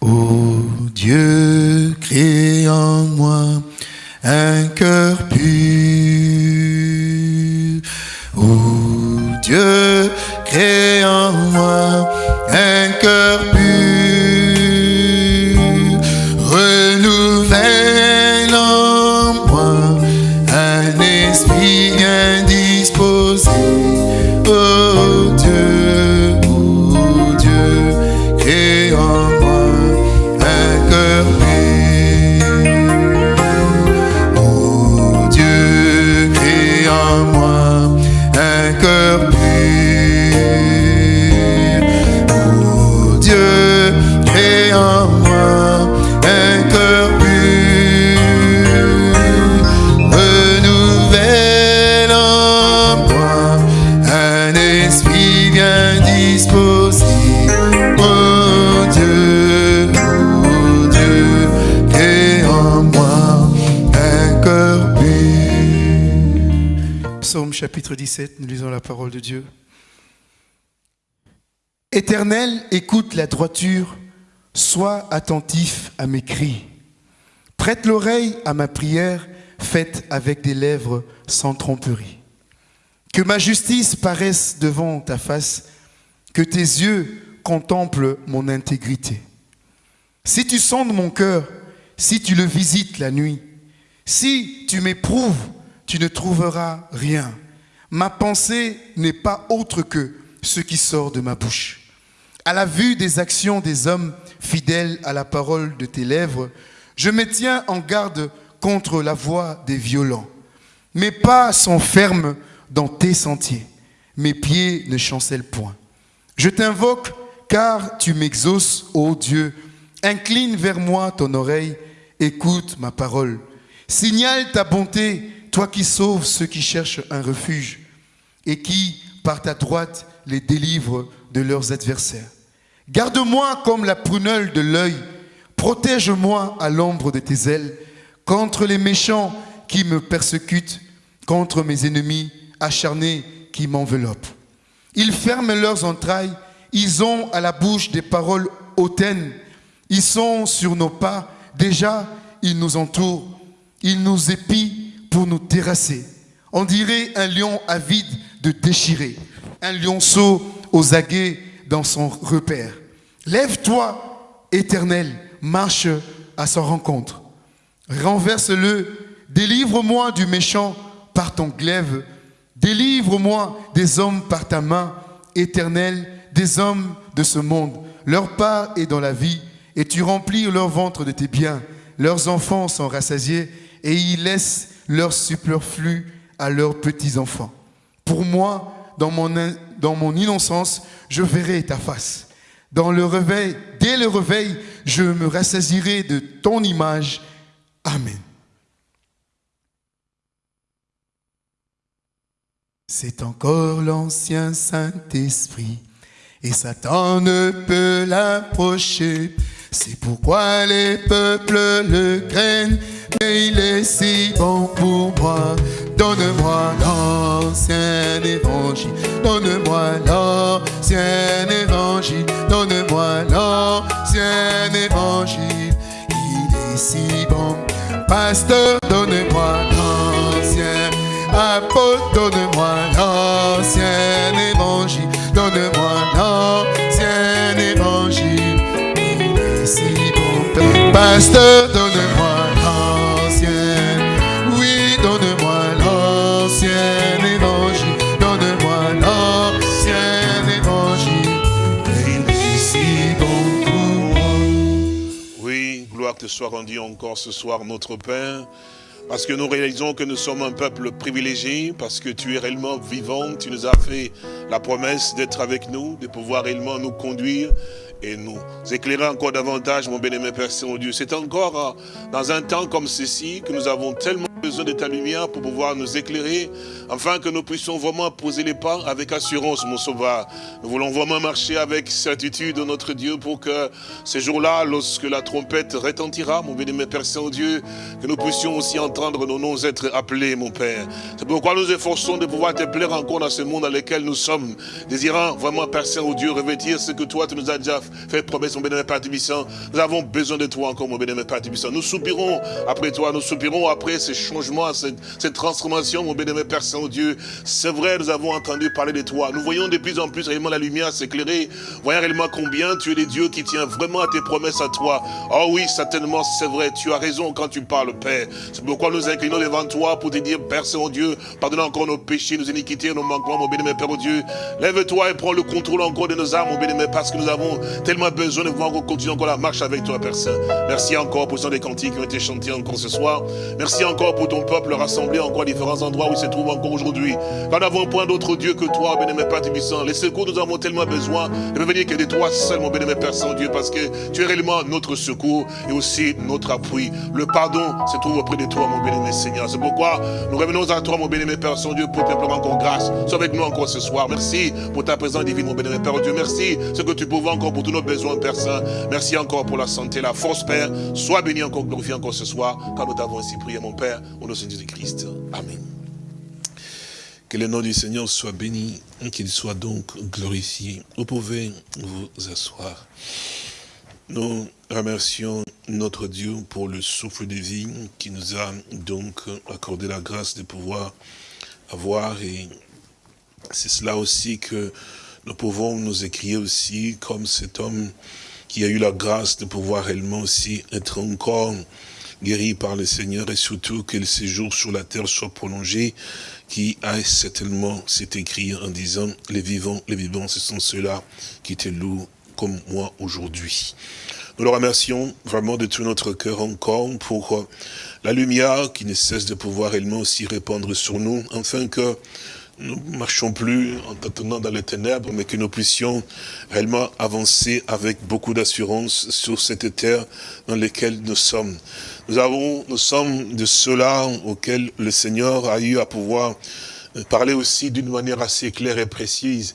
Ô Dieu, crée en moi un cœur pur. Ô Dieu, crée en moi un chapitre 17, nous lisons la parole de Dieu. Éternel, écoute la droiture, sois attentif à mes cris. Prête l'oreille à ma prière, faite avec des lèvres sans tromperie. Que ma justice paraisse devant ta face, que tes yeux contemplent mon intégrité. Si tu sondes mon cœur, si tu le visites la nuit, si tu m'éprouves, tu ne trouveras rien. Ma pensée n'est pas autre que ce qui sort de ma bouche. À la vue des actions des hommes fidèles à la parole de tes lèvres, je me tiens en garde contre la voix des violents. Mes pas sont fermes dans tes sentiers. Mes pieds ne chancellent point. Je t'invoque car tu m'exauces, ô Dieu. Incline vers moi ton oreille, écoute ma parole. Signale ta bonté, toi qui sauves ceux qui cherchent un refuge et qui, par ta droite, les délivres de leurs adversaires. Garde-moi comme la prunelle de l'œil, protège-moi à l'ombre de tes ailes, contre les méchants qui me persécutent, contre mes ennemis acharnés qui m'enveloppent. Ils ferment leurs entrailles, ils ont à la bouche des paroles hautaines, ils sont sur nos pas, déjà ils nous entourent, ils nous épient pour nous terrasser. On dirait un lion avide de déchirer, un lionceau aux aguets dans son repère. Lève-toi, éternel, marche à sa rencontre. Renverse-le, délivre-moi du méchant par ton glaive, délivre-moi des hommes par ta main, éternel, des hommes de ce monde. Leur part est dans la vie, et tu remplis leur ventre de tes biens. Leurs enfants sont rassasiés, et ils laissent leur superflu à leurs petits-enfants. Pour moi, dans mon, innocence, je verrai ta face. Dans le réveil, dès le réveil, je me rassasierai de ton image. Amen. C'est encore l'ancien Saint-Esprit, et Satan ne peut l'approcher. C'est pourquoi les peuples le craignent, mais il est si bon pour moi. Donne-moi l'ancien évangile, donne-moi l'ancien évangile, donne-moi l'ancien évangile. Il est si bon. Pasteur, donne-moi l'ancien apôtre, donne-moi l'ancien évangile, donne-moi l'ancien Pasteur, donne-moi l'ancien, oui, donne-moi l'ancien évangile, donne-moi l'ancien évangile. Pour moi. Oui, gloire te soit rendue encore ce soir, notre Père. Parce que nous réalisons que nous sommes un peuple privilégié, parce que tu es réellement vivant, tu nous as fait la promesse d'être avec nous, de pouvoir réellement nous conduire et nous éclairer encore davantage, mon bien-aimé Père Saint-Dieu. C'est encore euh, dans un temps comme ceci que nous avons tellement besoin de ta lumière pour pouvoir nous éclairer, afin que nous puissions vraiment poser les pas avec assurance, mon sauveur. Nous voulons vraiment marcher avec certitude, notre Dieu, pour que ces jours-là, lorsque la trompette retentira, mon bien-aimé Père Saint-Dieu, que nous puissions aussi entendre nos noms être appelés, mon Père. C'est pourquoi nous efforçons de pouvoir te plaire encore dans ce monde dans lequel nous sommes. désirant vraiment, Père Saint, Dieu, revêtir ce que toi, tu nous as déjà fait promesse, mon bénémoine Père Tibissant. Nous avons besoin de toi encore, mon bénémoine Père Tibissant. Nous soupirons après toi, nous soupirons après ces changements, cette, cette transformation, mon bénémoine Père Saint-Dieu. C'est vrai, nous avons entendu parler de toi. Nous voyons de plus en plus réellement la lumière s'éclairer. Voyons réellement combien tu es le Dieu qui tient vraiment à tes promesses à toi. Oh oui, certainement, c'est vrai. Tu as raison quand tu parles, Père. C'est pourquoi nous inclinons devant toi pour te dire, Père Saint-Dieu, pardonne encore nos péchés, nos iniquités, nos manquements, mon bénémoine Père, Dieu. Lève-toi et prends le contrôle encore de nos âmes, mon bénémoine, parce que nous avons tellement besoin de pouvoir continuer encore la marche avec toi, Père Saint. Merci encore pour ce des cantiques qui ont été chantés encore ce soir. Merci encore pour ton peuple rassemblé encore à différents endroits où il se trouve encore aujourd'hui. Nous n'avons point d'autre Dieu que toi, bénémoine Père Tibissant. Les secours, nous avons tellement besoin de venir que de toi seul, mon bénémoine Père Saint-Dieu, parce que tu es réellement notre secours et aussi notre appui. Le pardon se trouve auprès de toi, mon bénémoine Seigneur. C'est pourquoi nous revenons à toi, mon bénémoine Père Saint-Dieu, pour te pleurer encore grâce. Sois avec nous encore ce soir. Merci pour ta présence divine, mon bénémoine Père Dieu. Merci ce que tu pouvais encore pour tous nos besoins, Père Saint. Merci encore pour la santé, la force, Père. Sois béni encore, glorifié encore ce soir, car nous t'avons ainsi prié, mon Père, au nom de Jésus-Christ. Amen. Que le nom du Seigneur soit béni, qu'il soit donc glorifié. Vous pouvez vous asseoir. Nous remercions notre Dieu pour le souffle de vie qui nous a donc accordé la grâce de pouvoir avoir et c'est cela aussi que nous pouvons nous écrire aussi comme cet homme qui a eu la grâce de pouvoir réellement aussi être encore guéri par le Seigneur et surtout que le séjour sur la terre soit prolongé, qui a certainement, c'est écrit en disant, les vivants, les vivants, ce sont ceux-là qui te louent comme moi aujourd'hui. Nous le remercions vraiment de tout notre cœur encore pour la lumière qui ne cesse de pouvoir réellement aussi répandre sur nous, afin que nous ne marchons plus en tâtonnant dans les ténèbres, mais que nous puissions réellement avancer avec beaucoup d'assurance sur cette terre dans laquelle nous sommes. Nous avons, nous sommes de ceux-là auxquels le Seigneur a eu à pouvoir parler aussi d'une manière assez claire et précise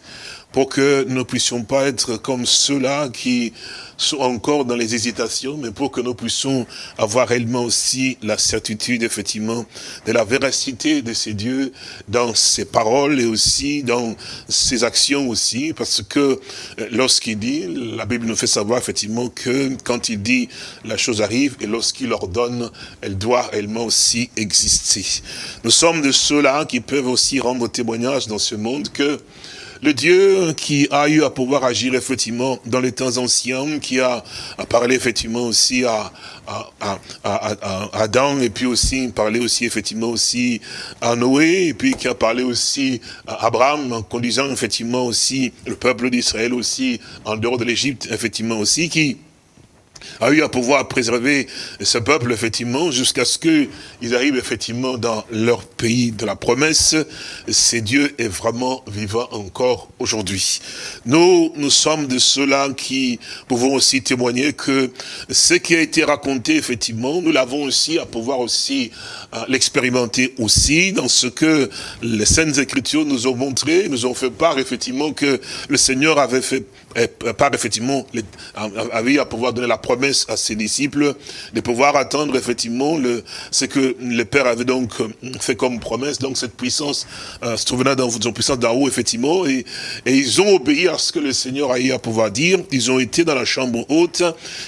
pour que nous ne puissions pas être comme ceux-là qui sont encore dans les hésitations, mais pour que nous puissions avoir réellement aussi la certitude, effectivement, de la véracité de ces dieux dans ses paroles et aussi dans ses actions aussi, parce que euh, lorsqu'il dit, la Bible nous fait savoir effectivement que quand il dit, la chose arrive, et lorsqu'il ordonne, elle doit réellement aussi exister. Nous sommes de ceux-là qui peuvent aussi rendre témoignage dans ce monde que le Dieu qui a eu à pouvoir agir effectivement dans les temps anciens, qui a, parlé effectivement aussi à, Adam, et puis aussi parlé aussi effectivement aussi à Noé, et puis qui a parlé aussi à Abraham, en conduisant effectivement aussi le peuple d'Israël aussi en dehors de l'Égypte, effectivement aussi, qui a eu à pouvoir préserver ce peuple, effectivement, jusqu'à ce qu'ils arrivent, effectivement, dans leur pays de la promesse. C'est Dieu est vraiment vivant encore aujourd'hui. Nous, nous sommes de ceux-là qui pouvons aussi témoigner que ce qui a été raconté, effectivement, nous l'avons aussi à pouvoir aussi euh, l'expérimenter aussi dans ce que les Saintes Écritures nous ont montré, nous ont fait part, effectivement, que le Seigneur avait fait part, effectivement, avait à pouvoir donner la promesse à ses disciples de pouvoir attendre effectivement le, ce que le Père avait donc euh, fait comme promesse, donc cette puissance euh, se trouvait dans une puissance d'en haut effectivement, et, ils ont obéi à ce que le Seigneur a eu à pouvoir dire, ils ont été dans la chambre haute,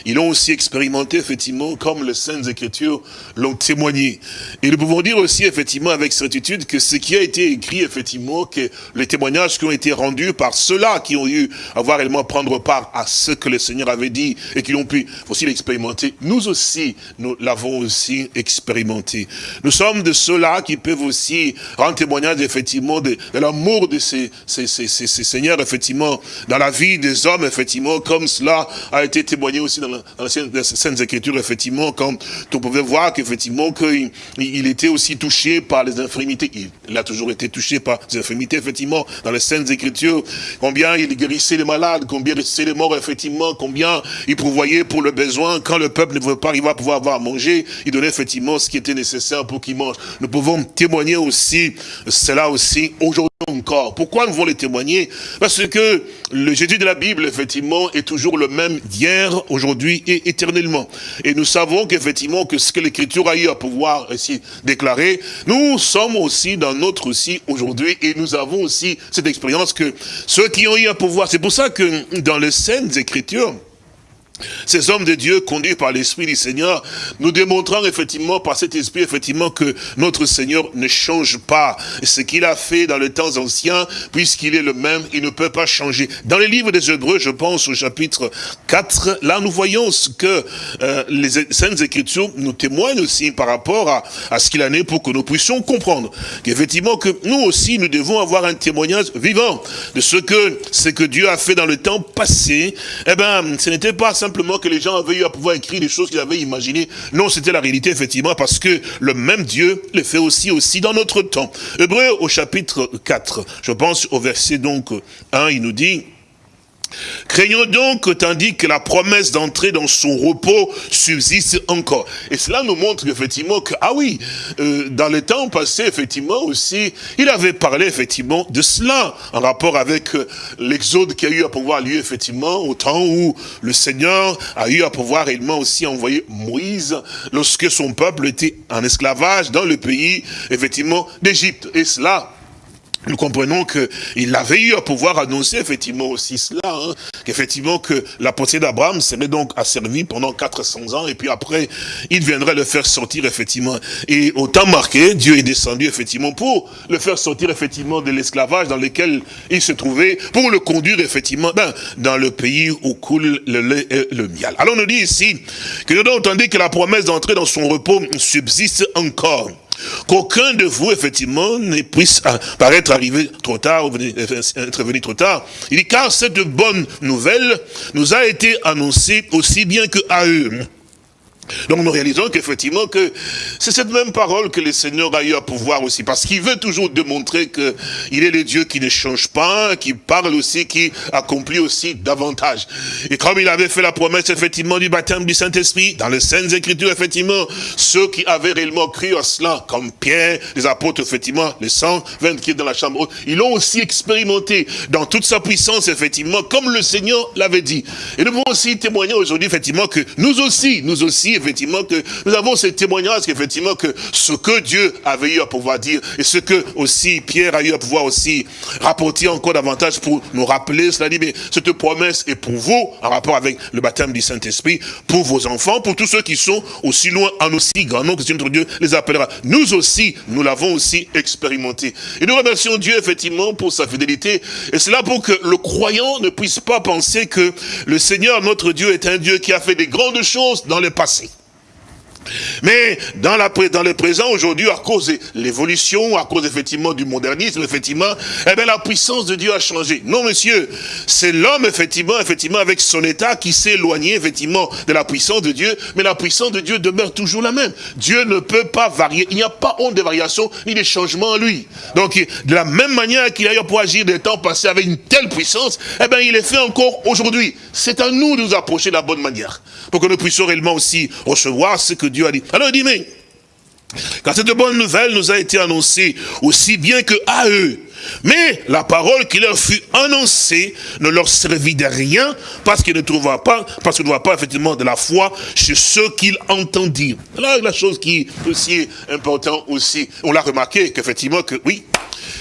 ils l'ont aussi expérimenté effectivement comme les Saintes Écritures l'ont témoigné. Et nous pouvons dire aussi effectivement avec certitude que ce qui a été écrit effectivement, que les témoignages qui ont été rendus par ceux-là qui ont eu à voir réellement prendre part à ce que le Seigneur avait dit et qui ont pu aussi l'expérimenter, nous aussi, nous l'avons aussi expérimenté. Nous sommes de ceux-là qui peuvent aussi rendre témoignage effectivement de, l'amour de ces, ces, ces, ces, seigneurs, effectivement, dans la vie des hommes, effectivement, comme cela a été témoigné aussi dans, la, Sainte Écriture, effectivement, quand on pouvait voir qu'effectivement, qu'il il était aussi touché par les infirmités. Il, a toujours été touché par les infirmités, effectivement, dans les Saintes Écritures, combien il guérissait les malades, combien il les morts, effectivement, combien il pourvoyait pour pour le besoin. Quand le peuple ne veut pas, il va pouvoir avoir à manger. Il donnait effectivement ce qui était nécessaire pour qu'il mange. Nous pouvons témoigner aussi, cela aussi, aujourd'hui encore. Pourquoi nous voulons les témoigner? Parce que le Jésus de la Bible, effectivement, est toujours le même hier, aujourd'hui et éternellement. Et nous savons qu'effectivement, que ce que l'Écriture a eu à pouvoir ici déclarer, nous sommes aussi dans notre aussi aujourd'hui et nous avons aussi cette expérience que ceux qui ont eu à pouvoir, c'est pour ça que dans les scènes Écritures, ces hommes de Dieu conduits par l'Esprit du Seigneur, nous démontrons effectivement par cet Esprit effectivement que notre Seigneur ne change pas. Ce qu'il a fait dans les temps anciens, puisqu'il est le même, il ne peut pas changer. Dans les livres des Hébreux, je pense au chapitre 4, là nous voyons ce que euh, les Saintes Écritures nous témoignent aussi par rapport à, à ce qu'il en est pour que nous puissions comprendre. Qu'effectivement que nous aussi, nous devons avoir un témoignage vivant de ce que, ce que Dieu a fait dans le temps passé. Eh ben, ce n'était pas ça simplement que les gens avaient eu à pouvoir écrire des choses qu'ils avaient imaginées. Non, c'était la réalité, effectivement, parce que le même Dieu le fait aussi, aussi dans notre temps. Hébreu au chapitre 4, je pense au verset donc 1, il nous dit, Craignons donc tandis que la promesse d'entrer dans son repos subsiste encore. Et cela nous montre effectivement que, ah oui, euh, dans le temps passé, effectivement aussi, il avait parlé effectivement de cela, en rapport avec euh, l'exode qui a eu à pouvoir lieu effectivement au temps où le Seigneur a eu à pouvoir réellement aussi envoyer Moïse lorsque son peuple était en esclavage dans le pays, effectivement, d'Égypte. Et cela, nous comprenons qu'il avait eu à pouvoir annoncer effectivement aussi cela, hein, qu'effectivement que la pensée d'Abraham serait donc asservie pendant 400 ans, et puis après, il viendrait le faire sortir effectivement. Et au temps marqué, Dieu est descendu effectivement pour le faire sortir effectivement de l'esclavage dans lequel il se trouvait, pour le conduire effectivement ben, dans le pays où coule le et le miel. Alors on nous dit ici que nous avons entendu que la promesse d'entrer dans son repos subsiste encore. Qu'aucun de vous, effectivement, ne puisse euh, paraître arrivé trop tard ou euh, être venu trop tard. Il dit, car cette bonne nouvelle nous a été annoncée aussi bien que à eux. Donc nous réalisons qu'effectivement que c'est cette même parole que le Seigneur a eu à pouvoir aussi, parce qu'il veut toujours démontrer qu'il est le Dieu qui ne change pas, qui parle aussi, qui accomplit aussi davantage. Et comme il avait fait la promesse effectivement du baptême du Saint-Esprit, dans les Saintes Écritures effectivement, ceux qui avaient réellement cru à cela, comme Pierre, les apôtres effectivement, les 120 qui est dans la chambre ils l'ont aussi expérimenté dans toute sa puissance effectivement, comme le Seigneur l'avait dit. Et nous pouvons aussi témoigner aujourd'hui effectivement que nous aussi, nous aussi effectivement, que nous avons ces témoignages, qu'effectivement, que ce que Dieu avait eu à pouvoir dire, et ce que aussi Pierre a eu à pouvoir aussi rapporter encore davantage pour nous rappeler, cela dit, mais cette promesse est pour vous, en rapport avec le baptême du Saint-Esprit, pour vos enfants, pour tous ceux qui sont aussi loin, en aussi grand nombre que notre Dieu les appellera. Nous aussi, nous l'avons aussi expérimenté. Et nous remercions Dieu, effectivement, pour sa fidélité, et cela pour que le croyant ne puisse pas penser que le Seigneur, notre Dieu, est un Dieu qui a fait des grandes choses dans le passé. Mais dans, le présent, aujourd'hui, à cause de l'évolution, à cause effectivement du modernisme, effectivement, eh bien, la puissance de Dieu a changé. Non, monsieur, c'est l'homme, effectivement, effectivement, avec son état qui s'est éloigné, effectivement, de la puissance de Dieu, mais la puissance de Dieu demeure toujours la même. Dieu ne peut pas varier. Il n'y a pas honte de variation, ni de changement en lui. Donc, de la même manière qu'il a eu pour agir des temps passés avec une telle puissance, eh bien, il est fait encore aujourd'hui. C'est à nous de nous approcher de la bonne manière, pour que nous puissions réellement aussi recevoir ce que Dieu a dit. Alors il dit, mais, quand cette bonne nouvelle nous a été annoncée, aussi bien que à eux, mais la parole qui leur fut annoncée ne leur servit de rien parce qu'ils ne trouvaient pas, parce qu'ils ne pas effectivement de la foi chez ceux qu'ils entendirent. Là, la chose qui est aussi importante aussi, on l'a remarqué qu'effectivement que oui,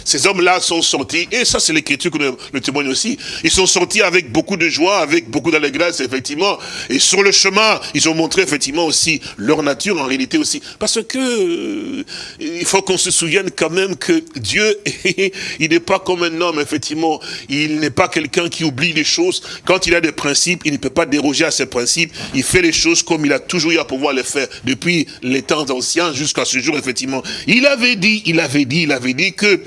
ces hommes-là sont sortis, et ça c'est l'écriture que le témoigne aussi, ils sont sortis avec beaucoup de joie, avec beaucoup d'allégresse, effectivement, et sur le chemin, ils ont montré effectivement aussi leur nature en réalité aussi, parce que euh, il faut qu'on se souvienne quand même que Dieu, il n'est pas comme un homme, effectivement, il n'est pas quelqu'un qui oublie les choses, quand il a des principes, il ne peut pas déroger à ses principes, il fait les choses comme il a toujours eu à pouvoir les faire, depuis les temps anciens jusqu'à ce jour, effectivement. Il avait dit, il avait dit, il avait dit que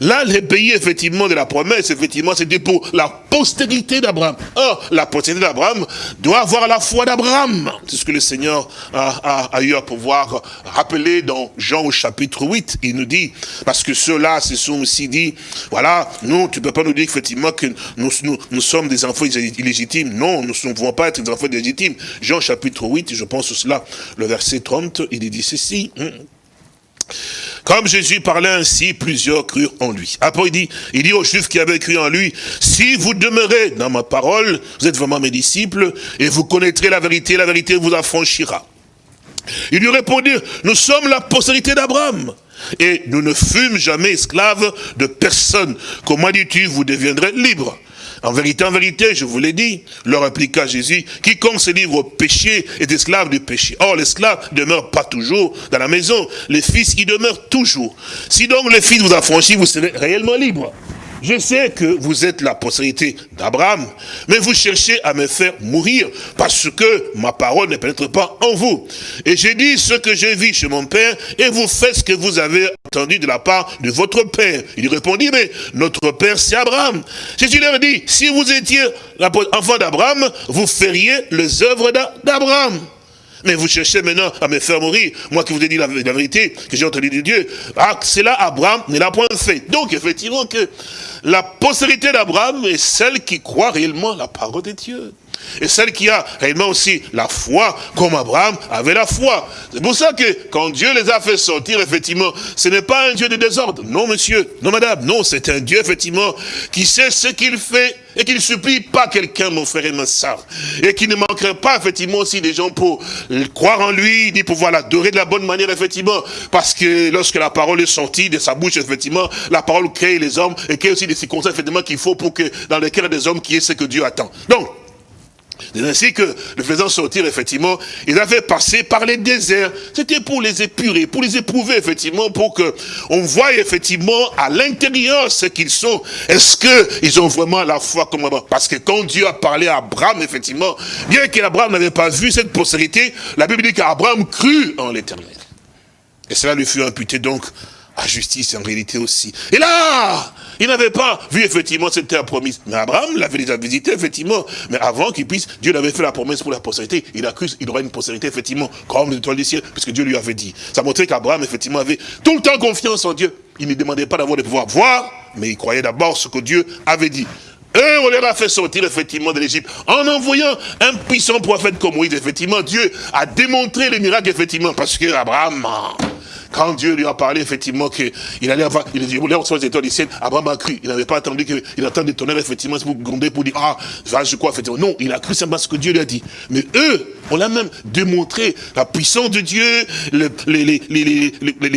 Là, les pays, effectivement, de la promesse, effectivement, c'était pour la postérité d'Abraham. Or, la postérité d'Abraham doit avoir la foi d'Abraham. C'est ce que le Seigneur a, eu à pouvoir rappeler dans Jean au chapitre 8. Il nous dit, parce que ceux-là se sont aussi dit, voilà, nous, tu peux pas nous dire effectivement que nous, sommes des enfants illégitimes. Non, nous ne pouvons pas être des enfants illégitimes. Jean chapitre 8, je pense cela, le verset 30, il dit ceci. Hein. Comme Jésus parlait ainsi, plusieurs crurent en lui. Après, il dit, il dit aux Juifs qui avaient cru en lui, si vous demeurez dans ma parole, vous êtes vraiment mes disciples, et vous connaîtrez la vérité, la vérité vous affranchira. Il lui répondit, nous sommes la postérité d'Abraham, et nous ne fûmes jamais esclaves de personne. Comment dis-tu, vous deviendrez libres? En vérité, en vérité, je vous l'ai dit, leur appliqua Jésus, quiconque se livre au péché est esclave du péché. Or, l'esclave ne demeure pas toujours dans la maison, le fils y demeure toujours. Si donc le fils vous a franchi, vous serez réellement libre. Je sais que vous êtes la postérité d'Abraham, mais vous cherchez à me faire mourir parce que ma parole ne pénètre pas en vous. Et j'ai dit ce que j'ai vu chez mon père et vous faites ce que vous avez entendu de la part de votre père. Il répondit, mais notre père c'est Abraham. Jésus leur dit, si vous étiez enfant d'Abraham, vous feriez les œuvres d'Abraham. Mais vous cherchez maintenant à me faire mourir. Moi qui vous ai dit la, vérité, que j'ai entendu de Dieu. Ah, c'est là Abraham ne l'a point fait. Donc, effectivement, que la postérité d'Abraham est celle qui croit réellement la parole de Dieu. Et celle qui a réellement aussi la foi, comme Abraham avait la foi. C'est pour ça que quand Dieu les a fait sortir, effectivement, ce n'est pas un Dieu de désordre. Non, monsieur, non, madame, non, c'est un Dieu, effectivement, qui sait ce qu'il fait et qui ne supplie pas quelqu'un, mon frère et ma soeur. Et qui ne manquerait pas, effectivement, aussi des gens pour croire en lui, ni pouvoir l'adorer de la bonne manière, effectivement. Parce que lorsque la parole est sortie de sa bouche, effectivement, la parole crée les hommes et crée aussi des circonstances, effectivement, qu'il faut pour que dans le cœur des hommes, qui est ce que Dieu attend. Donc, c'est ainsi que, le faisant sortir, effectivement, ils avaient passé par les déserts. C'était pour les épurer, pour les éprouver, effectivement, pour que on voie, effectivement, à l'intérieur ce qu'ils sont. Est-ce qu'ils ont vraiment la foi comme Abraham Parce que quand Dieu a parlé à Abraham, effectivement, bien qu'Abraham n'avait pas vu cette postérité, la Bible dit qu'Abraham crut en l'éternel. Et cela lui fut imputé donc à justice en réalité aussi. Et là, il n'avait pas vu effectivement cette terre promise. Mais Abraham l'avait déjà visité effectivement. Mais avant qu'il puisse, Dieu l'avait fait la promesse pour la postérité. Il a cru qu'il aurait une postérité effectivement comme l'étoile du ciel, puisque Dieu lui avait dit. Ça montrait qu'Abraham effectivement avait tout le temps confiance en Dieu. Il ne demandait pas d'avoir le pouvoir voir, mais il croyait d'abord ce que Dieu avait dit. Et on les a fait sortir effectivement de l'Égypte en envoyant un puissant prophète comme Moïse. Effectivement, Dieu a démontré les miracles effectivement parce que Abraham quand Dieu lui a parlé, effectivement, qu'il allait avoir, il voulait recevoir les étoiles du ciel, Abraham a cru. Il n'avait pas attendu qu'il attende des tonnerres, effectivement, pour gronder, pour dire, ah, je crois, effectivement. Non, il a cru simplement ce que Dieu lui a dit. Mais eux, on l'a même démontré, la puissance de Dieu, les, les, les,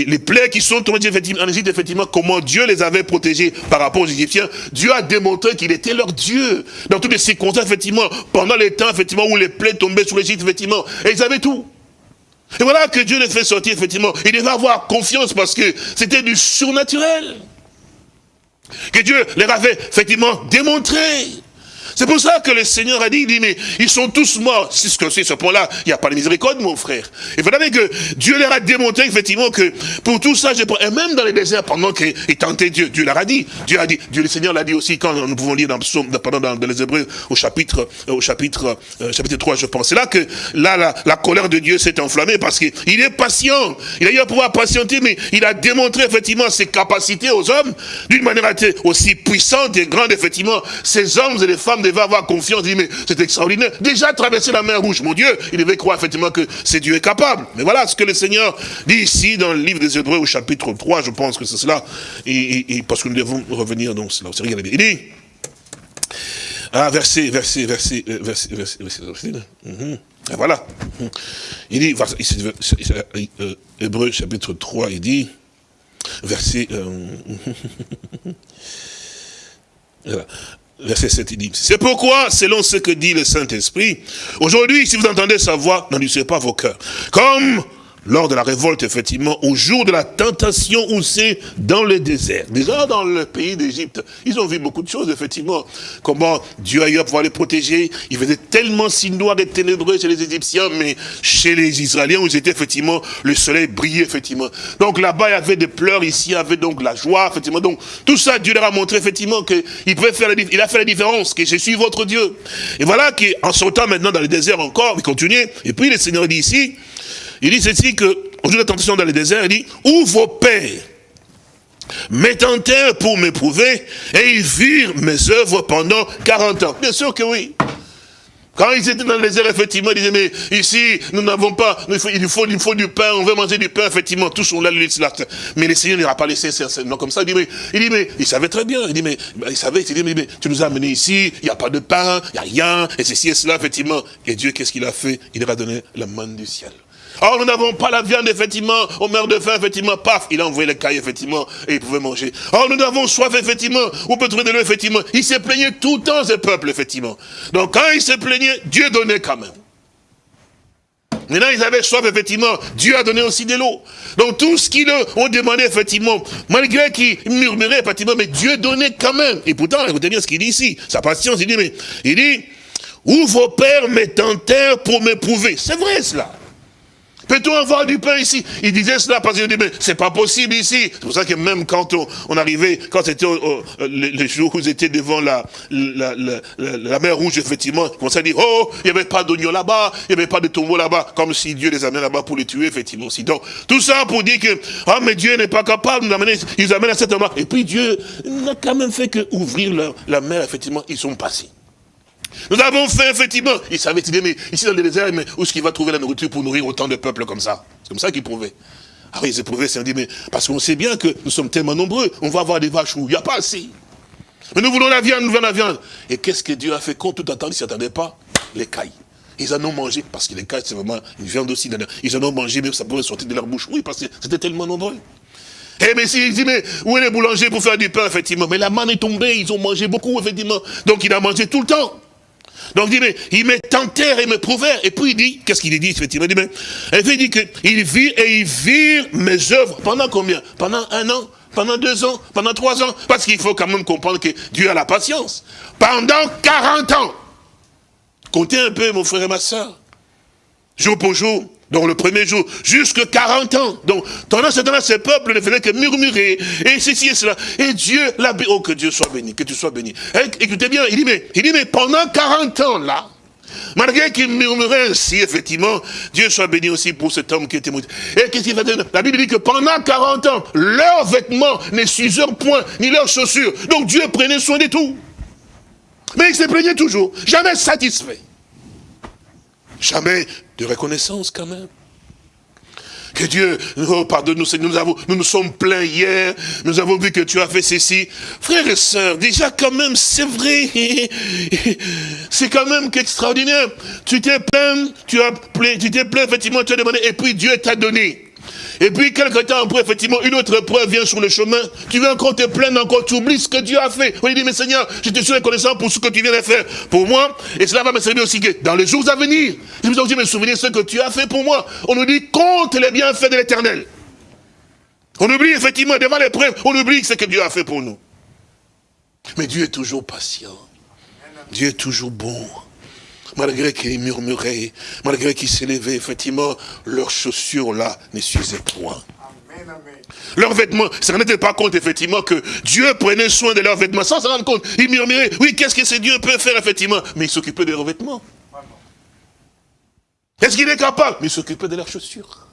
les plaies qui sont tombées en Égypte, effectivement, comment Dieu les avait protégés par rapport aux Égyptiens. Dieu a démontré qu'il était leur Dieu. Dans toutes les circonstances, effectivement, pendant les temps, effectivement, où les plaies tombaient sur l'Égypte, effectivement. Et ils avaient tout. Et voilà que Dieu les fait sortir, effectivement. Il devait avoir confiance parce que c'était du surnaturel. Que Dieu leur avait effectivement démontré. C'est pour ça que le Seigneur a dit, il dit, mais ils sont tous morts. C'est ce que c'est, ce point-là, il n'y a pas de miséricorde, mon frère. Et vous savez que Dieu leur a démontré, effectivement, que pour tout ça, et même dans les déserts, pendant qu'ils tentaient Dieu, Dieu leur a dit, Dieu a dit, Dieu le Seigneur l'a dit aussi, quand nous pouvons lire dans, pendant dans, les Hébreux, au chapitre, euh, au chapitre, euh, chapitre 3, je pense. C'est là que, là, la, la colère de Dieu s'est enflammée, parce qu'il est patient. Il a eu à pouvoir patienter, mais il a démontré, effectivement, ses capacités aux hommes, d'une manière aussi puissante et grande, effectivement, ces hommes et les femmes devait avoir confiance, il dit, mais c'est extraordinaire. Déjà traverser la mer rouge, mon Dieu, il devait croire effectivement que c'est Dieu est capable. Mais voilà ce que le Seigneur dit ici dans le livre des Hébreux au chapitre 3, je pense que c'est cela, et, parce que nous devons revenir donc cela. Il dit, ah, verset, verset, verset, euh, verset, verset, verset, mhm. voilà. Il dit, euh, Hébreu chapitre 3, il dit, verset, euh. Verset 7, il dit, c'est pourquoi, selon ce que dit le Saint-Esprit, aujourd'hui, si vous entendez sa voix, n'endurcez pas vos cœurs. Comme lors de la révolte, effectivement, au jour de la tentation où c'est dans le désert. Déjà dans le pays d'Égypte, ils ont vu beaucoup de choses, effectivement. Comment Dieu a eu à pouvoir les protéger. Il faisait tellement si noir et ténébreux chez les Égyptiens, mais chez les Israéliens, où c'était effectivement, le soleil brillait, effectivement. Donc là-bas, il y avait des pleurs, ici, il y avait donc la joie, effectivement. Donc, tout ça, Dieu leur a montré, effectivement, qu'il pouvait faire la, il a fait la différence, que je suis votre Dieu. Et voilà qu'en sortant maintenant dans le désert encore, il continuait. Et puis, le Seigneur dit ici, il dit ceci que, au jour de la tentation dans le désert, il dit, où vos pères me tentèrent pour m'éprouver, et ils virent mes œuvres pendant 40 ans. Bien sûr que oui. Quand ils étaient dans les airs, effectivement, ils disaient, mais ici, nous n'avons pas, il faut, il, faut, il faut du pain, on veut manger du pain, effectivement, tous sont là, mais le Seigneur n'ira pas laissé non comme ça. Il dit, mais, il dit, mais, il savait très bien, il dit, mais, il savait, il dit, mais, mais tu nous as amenés ici, il n'y a pas de pain, il n'y a rien, et ceci et cela, effectivement. Et Dieu, qu'est-ce qu'il a fait? Il leur a donné la manne du ciel. Or, nous n'avons pas la viande, effectivement, au meurt de faim, effectivement, paf, il a envoyé les cailles, effectivement, et il pouvait manger. Or, nous avons soif, effectivement, on peut trouver de l'eau, effectivement. Il s'est plaigné tout le temps, ce peuple, effectivement. Donc, quand il s'est plaigné, Dieu donnait quand même. Maintenant, ils avaient soif, effectivement. Dieu a donné aussi de l'eau. Donc, tout ce qu'ils ont demandé, effectivement, malgré qu'ils murmuraient, effectivement, mais Dieu donnait quand même. Et pourtant, écoutez bien ce qu'il dit ici. Sa patience, il dit, mais, il dit, où vos pères m'étentèrent pour m'éprouver. C'est vrai, cela. Peut-on avoir du pain ici? Il disait cela parce qu'il dit, mais c'est pas possible ici. C'est pour ça que même quand on, arrivait, quand c'était les, jours où ils étaient devant la, la, la, mer rouge, effectivement, on commençait à dire, oh, il n'y avait pas d'oignons là-bas, il n'y avait pas de tombeau là-bas, comme si Dieu les amenait là-bas pour les tuer, effectivement. aussi. Donc, tout ça pour dire que, ah, mais Dieu n'est pas capable de nous amener, ils amènent à cet endroit. Et puis Dieu n'a quand même fait que ouvrir la mer, effectivement, ils sont passés. Nous avons fait, effectivement, il savait, il mais ici dans le désert, mais où est-ce qu'il va trouver la nourriture pour nourrir autant de peuples comme ça? C'est comme ça qu'il prouvait. Ah oui, c'est prouvé, c'est dit, mais parce qu'on sait bien que nous sommes tellement nombreux, on va avoir des vaches où il n'y a pas assez. Mais nous voulons la viande, nous voulons la viande. Et qu'est-ce que Dieu a fait quand tout attendait, il ne s'attendait pas? Les cailles. Ils en ont mangé, parce que les cailles, c'est vraiment une viande aussi. Ils en ont mangé, mais ça pouvait sortir de leur bouche. Oui, parce que c'était tellement nombreux. Eh mais si, il mais où est les boulangers pour faire du pain, effectivement? Mais la manne est tombée, ils ont mangé beaucoup, effectivement. Donc il a mangé tout le temps. Donc il dit, mais il me tentèrent et me prouvèrent. Et puis il dit, qu'est-ce qu'il dit effectivement? Il dit, mais, il dit qu'il vit et il vit mes œuvres. Pendant combien? Pendant un an? Pendant deux ans, pendant trois ans, parce qu'il faut quand même comprendre que Dieu a la patience. Pendant 40 ans. Comptez un peu, mon frère et ma soeur. Jour pour jour, donc le premier jour, jusque 40 ans. Donc, pendant ce temps-là, ce peuple ne faisait que murmurer, et ceci et cela. Et Dieu l'a. Oh, que Dieu soit béni, que tu sois béni. écoutez bien, il dit, mais, il dit, mais pendant 40 ans, là, malgré qu'il murmurait ainsi, effectivement, Dieu soit béni aussi pour cet homme qui était mort. Et qu'est-ce qu'il va dire? La Bible dit que pendant 40 ans, leurs vêtements ne s'usurent point, ni leurs chaussures. Donc Dieu prenait soin de tout. Mais il se plaignait toujours, jamais satisfait. Jamais de reconnaissance quand même. Que Dieu, oh, pardonne-nous, nous, avons, nous nous sommes plaints hier, nous avons vu que tu as fait ceci. Frères et sœurs, déjà quand même, c'est vrai, c'est quand même extraordinaire. Tu t'es plaint, tu as tu t'es plaint, effectivement, tu as demandé, et puis Dieu t'a donné. Et puis, quelque temps après, effectivement, une autre preuve vient sur le chemin. Tu veux encore te plaindre, encore, tu oublies ce que Dieu a fait. On dit, mais Seigneur, je te suis reconnaissant pour ce que tu viens de faire pour moi. Et cela va me servir aussi dans les jours à venir. Je me aussi me souvenir ce que tu as fait pour moi. On nous dit, compte les bienfaits de l'éternel. On oublie effectivement, devant les preuves, on oublie ce que Dieu a fait pour nous. Mais Dieu est toujours patient. Dieu est toujours bon malgré qu'ils murmuraient, malgré qu'ils s'élevaient, effectivement, leurs chaussures là ne s'usaient point. Leurs vêtements, ça ne rendait pas compte effectivement que Dieu prenait soin de leurs vêtements sans se rendre compte. Ils murmuraient, oui, qu'est-ce que ce Dieu peut faire effectivement? Mais il s'occupait de leurs vêtements. Est-ce qu'il est capable? Mais il s'occupait de leurs chaussures.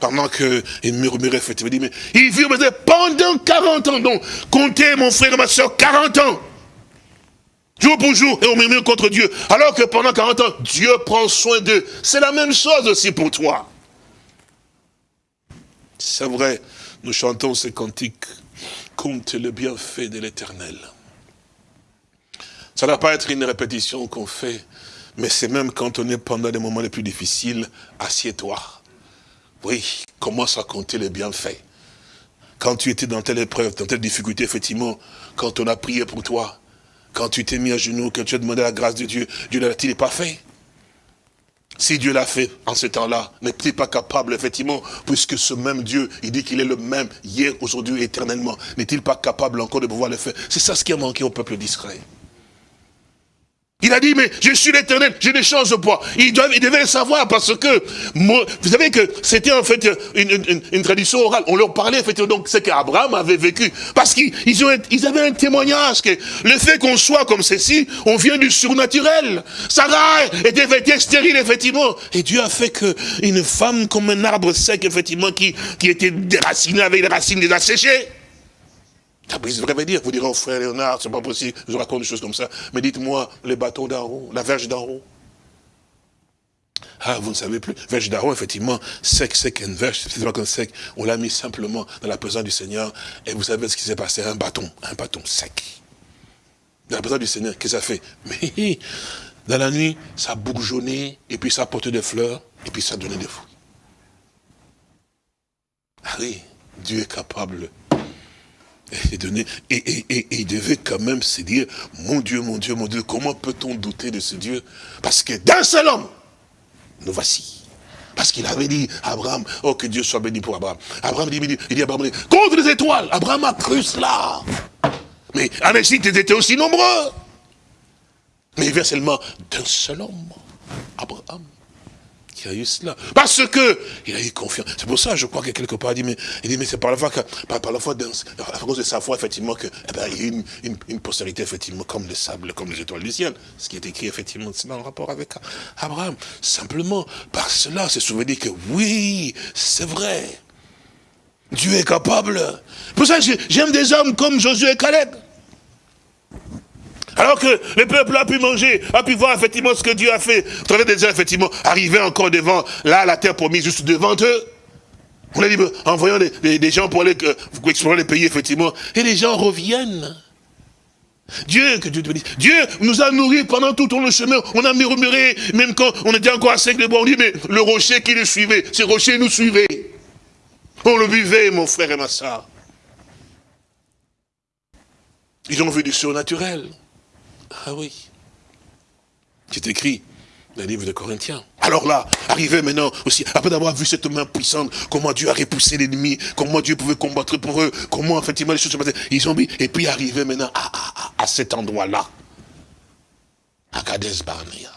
Pendant qu'ils murmuraient effectivement, mais ils virent pendant 40 ans. Donc, comptez mon frère et ma soeur, 40 ans. Jour pour jour, et on murmure contre Dieu. Alors que pendant 40 ans, Dieu prend soin d'eux. C'est la même chose aussi pour toi. C'est vrai, nous chantons ces cantiques. Compte le bienfait de l'éternel. Ça ne va pas être une répétition qu'on fait, mais c'est même quand on est pendant les moments les plus difficiles, assieds-toi. Oui, commence à compter les bienfaits. Quand tu étais dans telle épreuve, dans telle difficulté, effectivement, quand on a prié pour toi, quand tu t'es mis à genoux, quand tu as demandé la grâce de Dieu, Dieu ne l'a-t-il pas fait si Dieu l'a fait en ce temps-là, n'est-il pas capable, effectivement, puisque ce même Dieu, il dit qu'il est le même hier, aujourd'hui, éternellement, n'est-il pas capable encore de pouvoir le faire? C'est ça ce qui a manqué au peuple d'Israël. Il a dit, mais je suis l'éternel, je ne change pas. Il, devait le savoir parce que, vous savez que c'était en fait une, tradition orale. On leur parlait effectivement donc ce qu'Abraham avait vécu. Parce qu'ils ils avaient un témoignage que le fait qu'on soit comme ceci, on vient du surnaturel. Sarah était, était stérile effectivement. Et Dieu a fait que une femme comme un arbre sec effectivement qui, qui était déraciné avec les racines déjà séchées. Ça dire, vous direz, oh frère Léonard, c'est pas possible, je raconte des choses comme ça. Mais dites-moi, les bâtons d'en haut, la verge haut. Ah, vous ne savez plus. Verge d'Aaron, effectivement, sec, sec, une verge, c'est comme sec. On l'a mis simplement dans la présence du Seigneur. Et vous savez ce qui s'est passé? Un bâton, un bâton sec. Dans la présence du Seigneur, qu'est-ce que ça fait? Mais dans la nuit, ça a bourgeonné, et puis ça porté des fleurs, et puis ça donné des fruits. Ah oui, Dieu est capable et, donner, et, il devait quand même se dire, mon Dieu, mon Dieu, mon Dieu, comment peut-on douter de ce Dieu? Parce que d'un seul homme, nous voici. Parce qu'il avait dit, Abraham, oh que Dieu soit béni pour Abraham. Abraham dit, il dit, Abraham, contre les étoiles, Abraham a cru cela. Mais en Égypte, ils étaient aussi nombreux. Mais il vient seulement d'un seul homme, Abraham a eu cela. Parce que il a eu confiance. C'est pour ça, je crois que quelque part, il dit, mais, il dit, mais c'est par la foi, que, la foi, à cause de sa foi, effectivement, que, eh ben, il y a une, une, une, postérité, effectivement, comme le sable, comme les étoiles du ciel. Ce qui est écrit, effectivement, dans le rapport avec Abraham. Simplement, par cela, c'est souvenir que oui, c'est vrai. Dieu est capable. Pour ça, j'aime des hommes comme Josué et Caleb. Alors que le peuple a pu manger, a pu voir effectivement ce que Dieu a fait. Vous savez déjà effectivement arriver encore devant, là, la terre promise, juste devant eux. On a dit, en voyant des, gens pour aller euh, explorer les pays, effectivement, et les gens reviennent. Dieu, que Dieu te bénisse. Dieu nous a nourris pendant tout le chemin. On a murmuré, même quand on était encore à sec de bois. On dit, mais le rocher qui le suivait, ce rocher nous suivait. On le buvait, mon frère et ma soeur. Ils ont vu du surnaturel. Ah oui. C'est écrit dans le livre de Corinthiens. Alors là, arrivé maintenant aussi, après d'avoir vu cette main puissante, comment Dieu a repoussé l'ennemi, comment Dieu pouvait combattre pour eux, comment effectivement les choses se passaient, ils ont mis, et puis arrivé maintenant à, cet endroit-là, à Kades Barnea,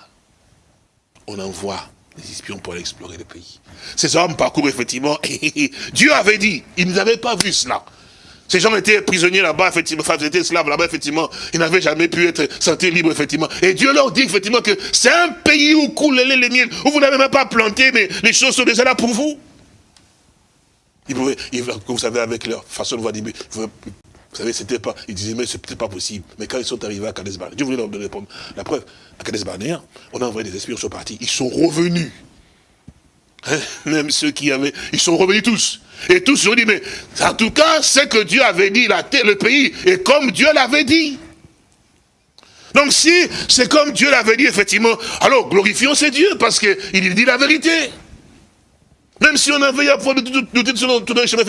on envoie des espions pour aller explorer le pays. Ces hommes parcourent effectivement, Dieu avait dit, ils n'avaient pas vu cela. Ces gens étaient prisonniers là-bas, effectivement, enfin, ils étaient esclaves là-bas, effectivement. Ils n'avaient jamais pu être sentis libres, effectivement. Et Dieu leur dit, effectivement, que c'est un pays où coulent les, miels, où vous n'avez même pas planté, mais les choses sont déjà là pour vous. Ils pouvaient, vous savez, avec leur façon de voir, vous, savez, c'était pas, ils disaient, mais c'est peut-être pas possible. Mais quand ils sont arrivés à Kades Dieu voulait leur donner la preuve. À Kades on a envoyé des esprits, ils sont partis. Ils sont revenus. Hein? Même ceux qui avaient, ils sont revenus tous. Et tous ont dit, mais en tout cas, ce que Dieu avait dit, la terre, le pays, est comme Dieu l'avait dit. Donc si c'est comme Dieu l'avait dit, effectivement, alors glorifions ce Dieu, parce qu'il dit la vérité. Même si on avait à de son tout chemin,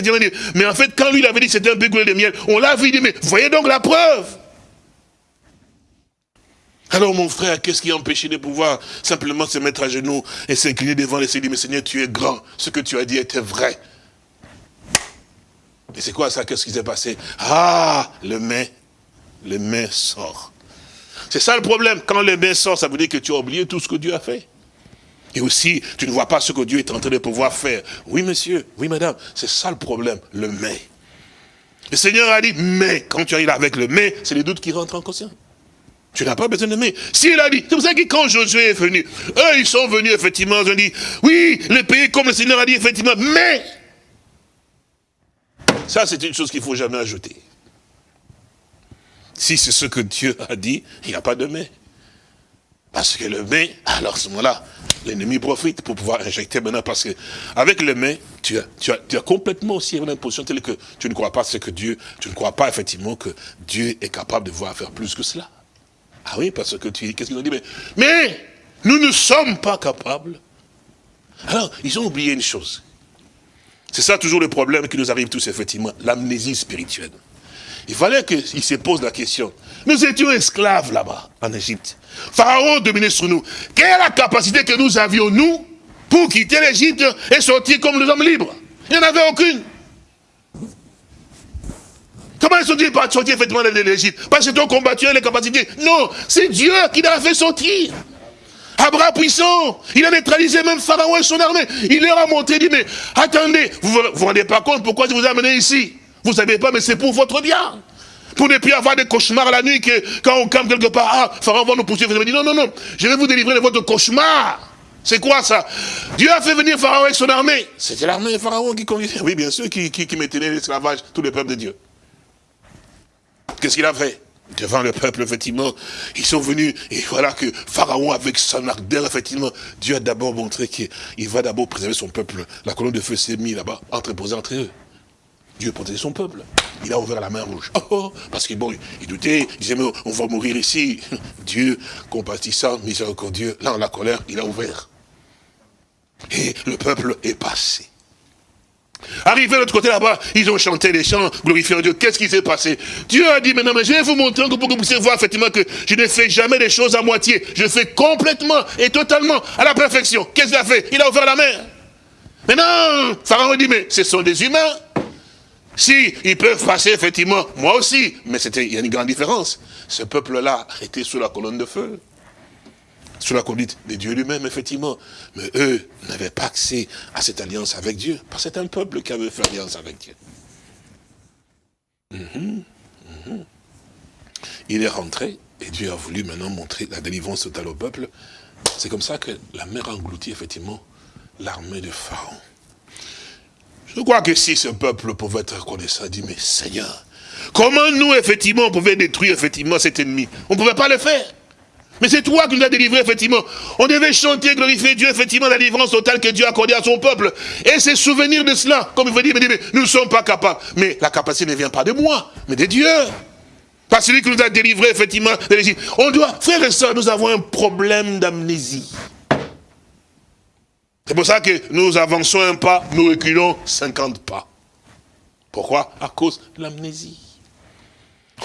mais en fait, quand lui l'avait dit c'était un bégoulé de miel, on l'a vu, dit, mais voyez donc la preuve. Alors mon frère, qu'est-ce qui a empêché de pouvoir simplement se mettre à genoux et s'incliner devant les Seigneur, mais Seigneur, tu es grand, ce que tu as dit était vrai. Et c'est quoi ça? Qu'est-ce qui s'est passé? Ah, le mais, le mais sort. C'est ça le problème. Quand le mais sort, ça veut dire que tu as oublié tout ce que Dieu a fait. Et aussi, tu ne vois pas ce que Dieu est en train de pouvoir faire. Oui, monsieur, oui, madame, c'est ça le problème, le mais. Le Seigneur a dit, mais, quand tu arrives avec le mais, c'est les doutes qui rentrent en conscience. Tu n'as pas besoin de mais. S'il a dit, c'est pour ça que quand Josué est venu, eux, ils sont venus, effectivement, ils ont dit, oui, le pays, comme le Seigneur a dit, effectivement, mais, ça, c'est une chose qu'il ne faut jamais ajouter. Si c'est ce que Dieu a dit, il n'y a pas de mais. Parce que le mais, alors à ce moment-là, l'ennemi profite pour pouvoir injecter maintenant, parce que avec le mais, tu as, tu as, tu as complètement aussi une position telle que tu ne crois pas ce que Dieu, tu ne crois pas effectivement que Dieu est capable de voir faire plus que cela. Ah oui, parce que tu qu'est-ce qu'ils ont dit? Mais, mais nous ne sommes pas capables. Alors, ils ont oublié une chose. C'est ça toujours le problème qui nous arrive tous, effectivement, l'amnésie spirituelle. Il fallait qu'ils se posent la question. Nous étions esclaves là-bas, en Égypte. Pharaon dominait sur nous. Quelle est la capacité que nous avions, nous, pour quitter l'Égypte et sortir comme les hommes libres? Il n'y en avait aucune. Comment ils sont-ils sortis effectivement de l'Égypte? Parce que ton combattu les capacités. Non, c'est Dieu qui l'a fait sortir. À bras puissants. Il a neutralisé même Pharaon et son armée. Il leur a montré, il dit, mais attendez, vous vous, vous rendez pas compte pourquoi je vous ai amené ici? Vous savez pas, mais c'est pour votre bien. Pour ne plus avoir des cauchemars la nuit, que quand on campe quelque part, ah, Pharaon va nous poursuivre. Vous dit, non, non, non, je vais vous délivrer de votre cauchemar. C'est quoi ça? Dieu a fait venir Pharaon avec son armée. C'était l'armée de Pharaon qui conduisait. Oui, bien sûr, qui, qui, qui maintenait l'esclavage, tous les peuples de Dieu. Qu'est-ce qu'il a fait Devant le peuple, effectivement, ils sont venus, et voilà que Pharaon, avec son ardeur, effectivement, Dieu a d'abord montré qu'il va d'abord préserver son peuple. La colonne de feu s'est mise là-bas, entreposée entre eux. Dieu protégeait son peuple. Il a ouvert la main rouge. Oh, oh, parce qu'il bon, il doutait, il disait, mais on va mourir ici. Dieu, compatissant, miséricordieux, là, en la colère, il a ouvert. Et le peuple est passé. Arrivé de l'autre côté là-bas, ils ont chanté les chants, glorifiant Dieu. Qu'est-ce qui s'est passé? Dieu a dit, maintenant, mais je vais vous montrer pour que vous puissiez voir effectivement que je ne fais jamais des choses à moitié. Je fais complètement et totalement à la perfection. Qu'est-ce qu'il a fait? Il a ouvert la mer. Maintenant, Pharaon dit, mais ce sont des humains. Si, ils peuvent passer, effectivement, moi aussi. Mais il y a une grande différence. Ce peuple-là était sous la colonne de feu sous la conduite de Dieu lui-même, effectivement. Mais eux n'avaient pas accès à cette alliance avec Dieu, parce que c'est un peuple qui avait fait alliance avec Dieu. Mhm, mhm. Il est rentré, et Dieu a voulu maintenant montrer la délivrance totale au peuple. C'est comme ça que la mer a englouti, effectivement, l'armée de Pharaon. Je crois que si ce peuple pouvait être reconnaissant, dit, mais Seigneur, comment nous, effectivement, on pouvait détruire, effectivement, cet ennemi? On ne pouvait pas le faire. Mais c'est toi qui nous as délivrés, effectivement. On devait chanter, glorifier Dieu, effectivement, la délivrance totale que Dieu a accordée à son peuple. Et c'est souvenir de cela. Comme il veut dire, nous ne sommes pas capables. Mais la capacité ne vient pas de moi, mais de Dieu. Pas celui qui nous a délivrés, effectivement, de. On doit, frères et sœurs, nous avons un problème d'amnésie. C'est pour ça que nous avançons un pas, nous reculons 50 pas. Pourquoi? À cause de l'amnésie.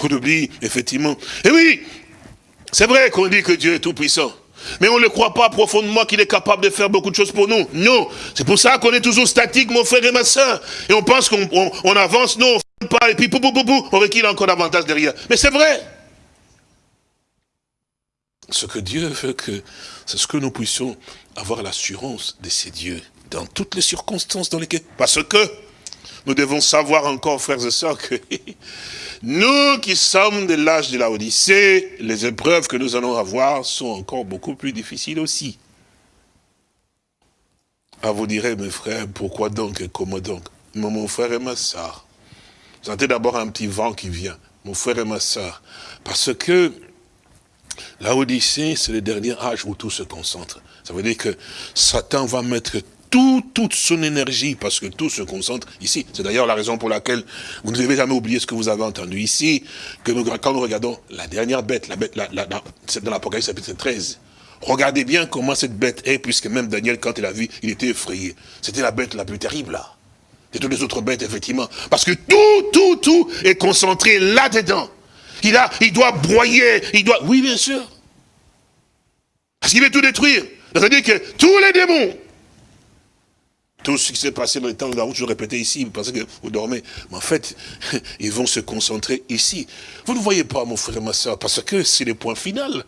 On oublie, effectivement. Et oui, c'est vrai qu'on dit que Dieu est tout-puissant. Mais on ne croit pas profondément qu'il est capable de faire beaucoup de choses pour nous. Non. C'est pour ça qu'on est toujours statique, mon frère et ma soeur. Et on pense qu'on avance, non, on ne pas, et puis pou, pou, pou, on requiert encore davantage derrière. Mais c'est vrai. Ce que Dieu veut que, c'est ce que nous puissions avoir l'assurance de ces dieux dans toutes les circonstances dans lesquelles, parce que nous devons savoir encore, frères et sœurs, que nous qui sommes de l'âge de la Odyssée, les épreuves que nous allons avoir sont encore beaucoup plus difficiles aussi. Ah, vous direz, mes frères, pourquoi donc et comment donc? Mon frère et ma soeur, sentez d'abord un petit vent qui vient, mon frère et ma soeur, parce que la Odyssée, c'est le dernier âge où tout se concentre. Ça veut dire que Satan va mettre toute son énergie, parce que tout se concentre ici. C'est d'ailleurs la raison pour laquelle vous ne devez jamais oublier ce que vous avez entendu ici, quand nous regardons la dernière bête, la bête, la, c'est dans l'Apocalypse chapitre 13. Regardez bien comment cette bête est, puisque même Daniel, quand il a vu, il était effrayé. C'était la bête la plus terrible, là. Et toutes les autres bêtes, effectivement. Parce que tout, tout, tout est concentré là-dedans. Il, a, il doit broyer, il doit... Oui, bien sûr. Parce qu'il veut tout détruire. C'est-à-dire que tous les démons, tout ce qui s'est passé dans le temps de la je répétais ici, vous pensez que vous dormez. Mais en fait, ils vont se concentrer ici. Vous ne voyez pas, mon frère ma soeur, parce que c'est le point final.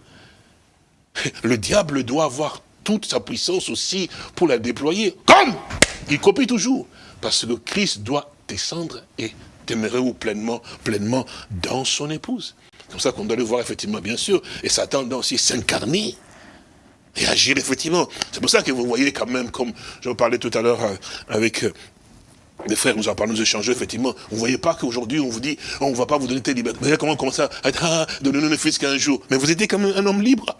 Le diable doit avoir toute sa puissance aussi pour la déployer. Comme il copie toujours. Parce que Christ doit descendre et demeurer pleinement, pleinement dans son épouse. C'est comme ça qu'on doit le voir effectivement, bien sûr. Et Satan doit aussi s'incarner et agir effectivement. C'est pour ça que vous voyez quand même, comme je parlais tout à l'heure euh, avec euh, les frères, nous en parlons, nous échangeons, effectivement. Vous ne voyez pas qu'aujourd'hui, on vous dit, on ne va pas vous donner tes libertés. Vous voyez comment on commence à être, ah, donnez-nous le fils qu'un jour. Mais vous étiez comme un homme libre.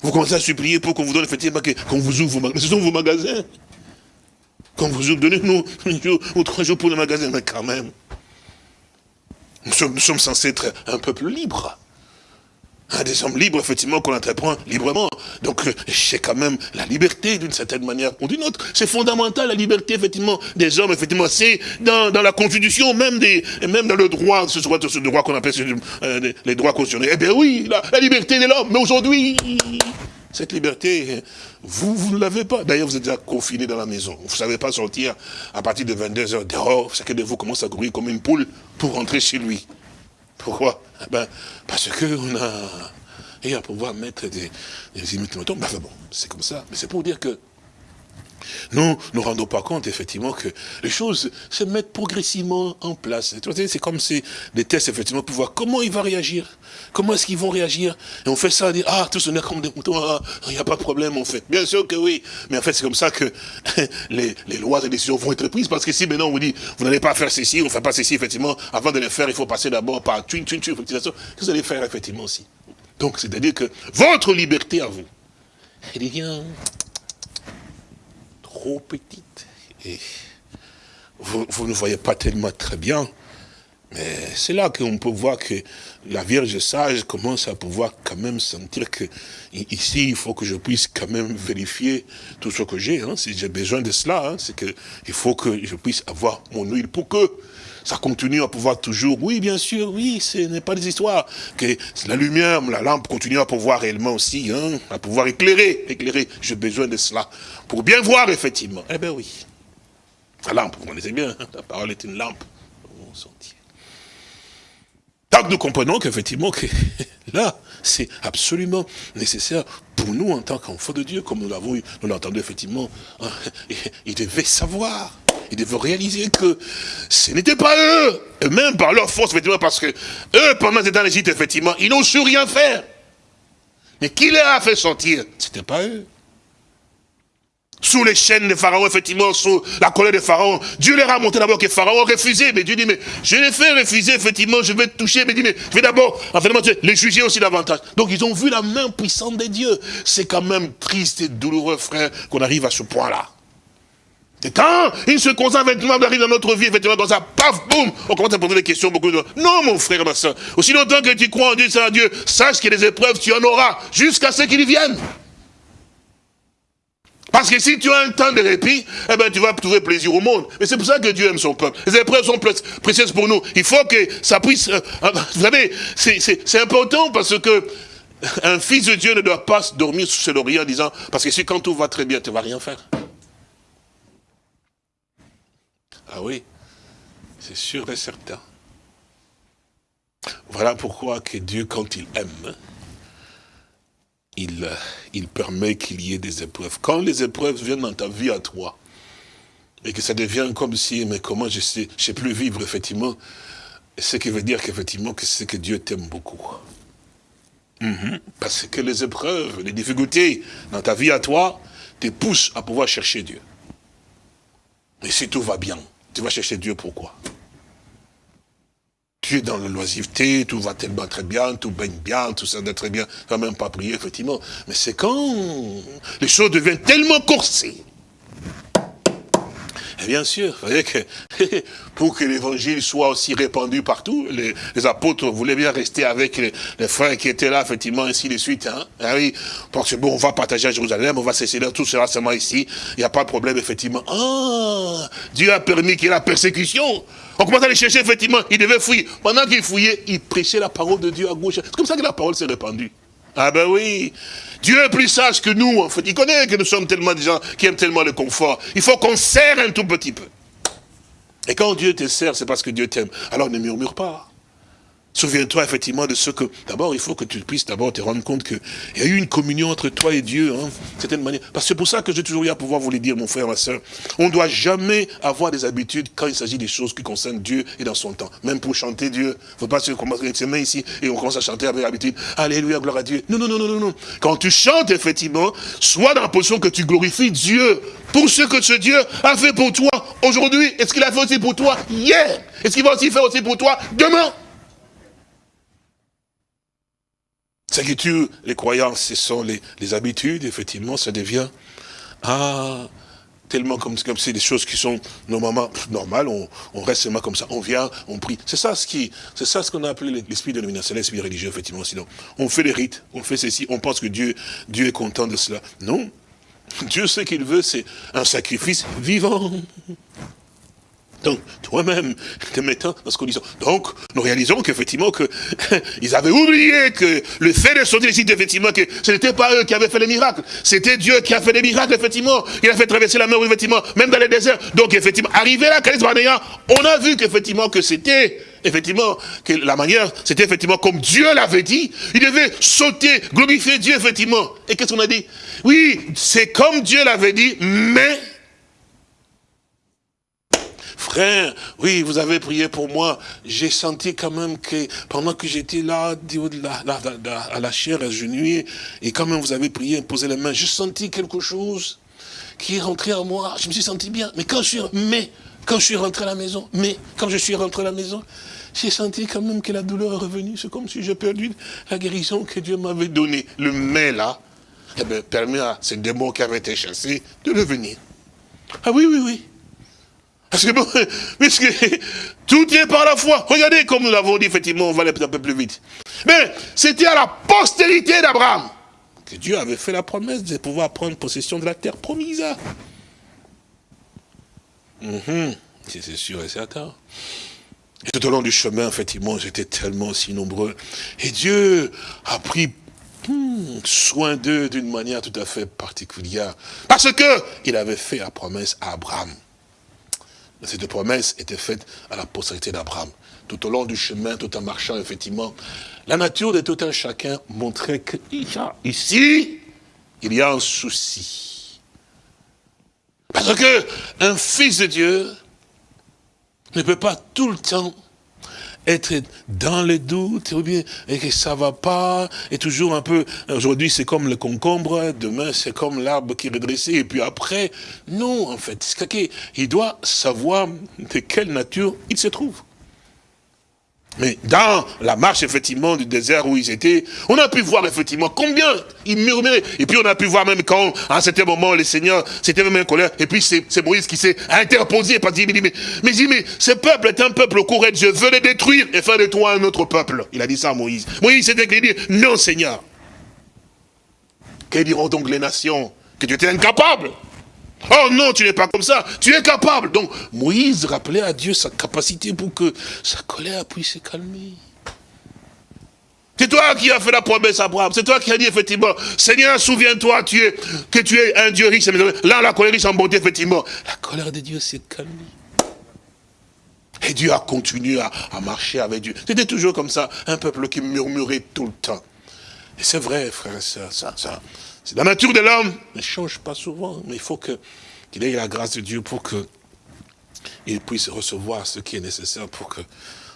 Vous commencez à supplier pour qu'on vous donne, effectivement, qu'on vous ouvre vos magasins. Ce sont vos magasins. Qu'on vous ouvre, donnez-nous un jour ou trois jours pour le magasin. Mais quand même, nous sommes, nous sommes censés être un peuple libre des hommes libres, effectivement, qu'on entreprend librement. Donc, c'est quand même la liberté, d'une certaine manière ou d'une autre. C'est fondamental, la liberté, effectivement, des hommes, effectivement. C'est dans, la Constitution, même, des, même dans le droit, ce, ce droit qu'on appelle euh, les droits constitutionnels. Eh bien oui, la, liberté de l'homme. Mais aujourd'hui, Cette liberté, vous, vous ne l'avez pas. D'ailleurs, vous êtes déjà confiné dans la maison. Vous ne savez pas sortir à partir de 22h dehors. Chacun de vous commence à courir comme une poule pour rentrer chez lui. Pourquoi? Eh ben, Parce qu'on a... Et à pouvoir mettre des, des imitations. Ben, bon, c'est comme ça. Mais c'est pour dire que nous ne nous rendons pas compte, effectivement, que les choses se mettent progressivement en place. C'est comme si des tests, effectivement, pour voir comment il va réagir. Comment est-ce qu'ils vont réagir Et on fait ça, on dit, ah, tout est comme des moutons, ah, il n'y a pas de problème, on fait. Bien sûr que oui. Mais en fait, c'est comme ça que les, lois et décisions vont être prises. Parce que si maintenant on vous dit, vous n'allez pas faire ceci, on ne fait pas ceci, effectivement, avant de le faire, il faut passer d'abord par twin, twin, twin, qu'est-ce que vous allez faire, effectivement, aussi? Donc, c'est-à-dire que votre liberté à vous, elle trop petite. Et vous, vous ne voyez pas tellement très bien. Mais c'est là qu'on peut voir que la Vierge sage commence à pouvoir quand même sentir que ici, il faut que je puisse quand même vérifier tout ce que j'ai. Hein. Si j'ai besoin de cela, hein, c'est qu'il faut que je puisse avoir mon huile pour que ça continue à pouvoir toujours, oui, bien sûr, oui, ce n'est pas des histoires, que la lumière, la lampe continue à pouvoir réellement aussi, hein, à pouvoir éclairer, éclairer, j'ai besoin de cela, pour bien voir, effectivement. Eh bien oui, la lampe, vous connaissez bien, hein, la parole est une lampe, au sentier. Tant que nous comprenons qu'effectivement, que là, c'est absolument nécessaire pour nous en tant qu'enfants de Dieu, comme nous l'avons nous entendu effectivement, hein, il devait savoir ils devaient réaliser que ce n'était pas eux, et même par leur force, effectivement, parce que eux, pendant qu'ils étaient en Égypte, effectivement, ils n'ont su rien faire. Mais qui les a fait sortir Ce n'était pas eux. Sous les chaînes de Pharaon, effectivement, sous la colère de Pharaon, Dieu leur a montré d'abord que Pharaon a refusé. Mais Dieu dit, mais je les fais refuser, effectivement, je vais toucher. Mais dit, mais je vais d'abord, les juger aussi davantage. Donc ils ont vu la main puissante de Dieu. C'est quand même triste et douloureux, frère, qu'on arrive à ce point-là. Et quand une circonstance effectivement arrive dans notre vie, effectivement, comme ça, paf, boum, on commence à poser des questions beaucoup de Non, mon frère, ma soeur, aussi longtemps que tu crois en Dieu, c'est Dieu, sache que les épreuves, tu en auras, jusqu'à ce qu'ils viennent. Parce que si tu as un temps de répit, eh ben, tu vas trouver plaisir au monde. Mais c'est pour ça que Dieu aime son peuple. Les épreuves sont précieuses pour nous. Il faut que ça puisse... Euh, euh, vous savez, c'est important parce que un fils de Dieu ne doit pas dormir sous ses lauriers en disant, parce que si quand tout va très bien, tu ne vas rien faire. Ah oui, c'est sûr et certain. Voilà pourquoi que Dieu, quand il aime, il, permet qu'il y ait des épreuves. Quand les épreuves viennent dans ta vie à toi, et que ça devient comme si, mais comment je sais, je sais plus vivre, effectivement, ce qui veut dire qu'effectivement, que c'est que Dieu t'aime beaucoup. Mhm. Parce que les épreuves, les difficultés dans ta vie à toi, te poussent à pouvoir chercher Dieu. Et si tout va bien, tu vas chercher Dieu pourquoi? Tu es dans la loisiveté, tout va tellement très bien, tout baigne bien, tout ça va très bien, tu vas même pas prier, effectivement. Mais c'est quand les choses deviennent tellement corsées, et bien sûr, vous voyez que pour que l'évangile soit aussi répandu partout, les, apôtres voulaient bien rester avec les, frères qui étaient là, effectivement, ainsi de suite. Hein. Ah oui, parce que bon, on va partager à Jérusalem, on va cesser là, tout sera seulement ici. Il n'y a pas de problème, effectivement. Ah, Dieu a permis qu'il y ait la persécution. On commence à les chercher, effectivement, il devait fouiller. Pendant qu'il fouillait, il prêchait la parole de Dieu à gauche. C'est comme ça que la parole s'est répandue. Ah ben oui, Dieu est plus sage que nous, en fait. Il connaît que nous sommes tellement des gens qui aiment tellement le confort. Il faut qu'on serre un tout petit peu. Et quand Dieu te serre, c'est parce que Dieu t'aime. Alors ne murmure pas. Souviens-toi effectivement de ce que... D'abord, il faut que tu puisses d'abord te rendre compte qu'il y a eu une communion entre toi et Dieu, hein, certaine manière. Parce que c'est pour ça que j'ai toujours eu à pouvoir vous le dire, mon frère, ma soeur. On ne doit jamais avoir des habitudes quand il s'agit des choses qui concernent Dieu et dans son temps. Même pour chanter Dieu. Il ne faut pas se commencer à se mettre ici et on commence à chanter avec l'habitude. Alléluia, gloire à Dieu. Non, non, non, non, non. Quand tu chantes, effectivement, sois dans la position que tu glorifies Dieu pour ce que ce Dieu a fait pour toi aujourd'hui. Est-ce qu'il a fait aussi pour toi hier? Est-ce qu'il va aussi faire aussi pour toi demain? Ce qui tue les croyances, ce sont les, habitudes, effectivement, ça devient, ah, tellement comme comme c'est des choses qui sont normalement normales, on, reste seulement comme ça, on vient, on prie. C'est ça ce qui, c'est ça ce qu'on a appelé l'esprit de c'est l'esprit religieux, effectivement. Sinon, on fait les rites, on fait ceci, on pense que Dieu, Dieu est content de cela. Non. Dieu, ce qu'il veut, c'est un sacrifice vivant. Donc, toi-même, te mettant dans ce qu'on dit. Donc, nous réalisons qu'effectivement, que, ils avaient oublié que le fait de sortir ici, effectivement, que ce n'était pas eux qui avaient fait les miracles. C'était Dieu qui a fait les miracles, effectivement. Il a fait traverser la mer, effectivement, même dans les déserts. Donc, effectivement, arrivé là, Kadesh Barnea, on a vu qu'effectivement, que c'était, effectivement, que la manière, c'était effectivement comme Dieu l'avait dit. Il devait sauter, glorifier Dieu, effectivement. Et qu'est-ce qu'on a dit? Oui, c'est comme Dieu l'avait dit, mais frère, oui, vous avez prié pour moi. J'ai senti quand même que pendant que j'étais là, à la chair agenouillée, et quand même vous avez prié, posé les mains, j'ai senti quelque chose qui est rentré en moi. Je me suis senti bien. Mais quand je suis, mais, quand je suis rentré à la maison, mais, quand je suis rentré à la maison, j'ai senti quand même que la douleur est revenue. C'est comme si j'ai perdu la guérison que Dieu m'avait donnée. Le mais là, eh bien, permet à ces démons qui avaient été chassés de revenir. Ah oui, oui, oui. Parce que, puisque tout est par la foi. Regardez comme nous l'avons dit, effectivement, on va aller un peu plus vite. Mais c'était à la postérité d'Abraham que Dieu avait fait la promesse de pouvoir prendre possession de la terre promise. Mhm. C'est sûr et certain. Et tout au long du chemin, effectivement, j'étais tellement si nombreux. Et Dieu a pris hmm, soin d'eux d'une manière tout à fait particulière. Parce que il avait fait la promesse à Abraham. Cette promesse était faite à la postérité d'Abraham. Tout au long du chemin, tout en marchant, effectivement, la nature de tout un chacun montrait que ici, il y a un souci. Parce que un fils de Dieu ne peut pas tout le temps être dans les doutes, ou bien, et que ça va pas, et toujours un peu, aujourd'hui c'est comme le concombre, demain c'est comme l'arbre qui est redressé, et puis après, non, en fait, il doit savoir de quelle nature il se trouve. Mais dans la marche, effectivement, du désert où ils étaient, on a pu voir, effectivement, combien ils murmuraient. Et puis, on a pu voir même quand, à un certain moment, le Seigneur, c'était même en colère. Et puis, c'est Moïse qui s'est interposé. Parce qu'il dit, mais, mais, mais, ce peuple est un peuple courant Je veux les détruire et faire de toi un autre peuple. Il a dit ça à Moïse. Moïse s'était dit, non, Seigneur. Que diront donc les nations? Que tu étais incapable Oh non, tu n'es pas comme ça, tu es capable. Donc Moïse rappelait à Dieu sa capacité pour que sa colère puisse se calmer. C'est toi qui as fait la promesse à Abraham. C'est toi qui as dit effectivement, Seigneur, souviens-toi tu es, que tu es un Dieu riche. Là, la colère riche en bonté, effectivement. La colère de Dieu s'est calmée. Et Dieu a continué à, marcher avec Dieu. C'était toujours comme ça, un peuple qui murmurait tout le temps. Et c'est vrai, frère et soeur, ça, ça, c'est la nature de l'homme ne change pas souvent, mais il faut qu'il ait la grâce de Dieu pour qu'il puisse recevoir ce qui est nécessaire pour que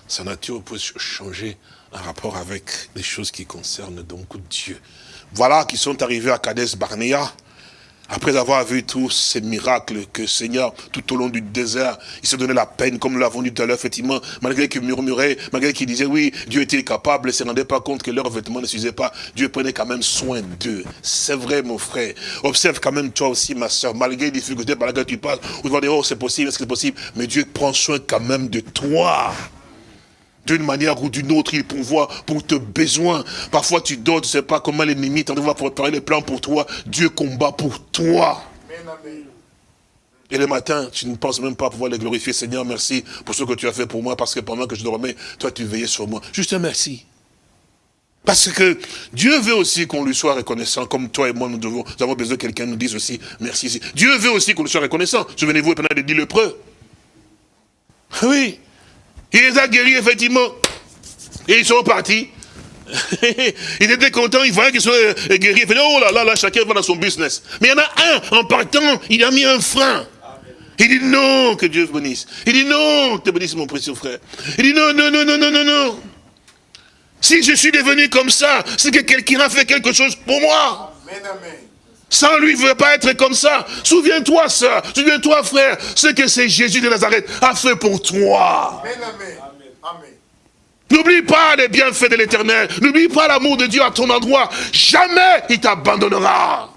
sa nature puisse changer en rapport avec les choses qui concernent donc Dieu. Voilà qui sont arrivés à Kades Barnea. Après avoir vu tous ces miracles que Seigneur, tout au long du désert, il se donnait la peine, comme nous l'avons dit tout à l'heure, effectivement, malgré qu'ils murmuraient, malgré qu'ils disaient, oui, Dieu était capable, ne se rendaient pas compte que leurs vêtements ne suffisaient pas, Dieu prenait quand même soin d'eux. C'est vrai, mon frère. Observe quand même toi aussi, ma soeur, malgré les difficultés par lesquelles tu passes, vous vas dire, oh, c'est possible, est-ce que c'est possible? Mais Dieu prend soin quand même de toi d'une manière ou d'une autre, il pourvoit pour tes besoins. Parfois, tu dors, tu ne sais pas comment l'ennemi t'en va préparer les plans pour toi. Dieu combat pour toi. Et le matin, tu ne penses même pas pouvoir le glorifier. Seigneur, merci pour ce que tu as fait pour moi, parce que pendant que je dormais, toi, tu veillais sur moi. Juste un merci. Parce que Dieu veut aussi qu'on lui soit reconnaissant, comme toi et moi, nous, devons, nous avons besoin que quelqu'un nous dise aussi merci. Dieu veut aussi qu'on lui soit reconnaissant. Souvenez-vous, pendant les dix lépreux. Oui, il les a guéris, effectivement. Et ils sont partis. ils étaient contents, ils voyaient qu'ils sont euh, guéris. Ils oh là là, là, chacun va dans son business. Mais il y en a un, en partant, il a mis un frein. Il dit non, que Dieu bénisse. Il dit non, que te bénisse mon précieux frère. Il dit non, non, non, non, non, non, non. Si je suis devenu comme ça, c'est que quelqu'un a fait quelque chose pour moi. Amen, amen. Sans lui, il ne veut pas être comme ça. Souviens-toi, ça. Souviens-toi, frère, ce que c'est Jésus de Nazareth a fait pour toi. N'oublie pas les bienfaits de l'éternel. N'oublie pas l'amour de Dieu à ton endroit. Jamais il t'abandonnera.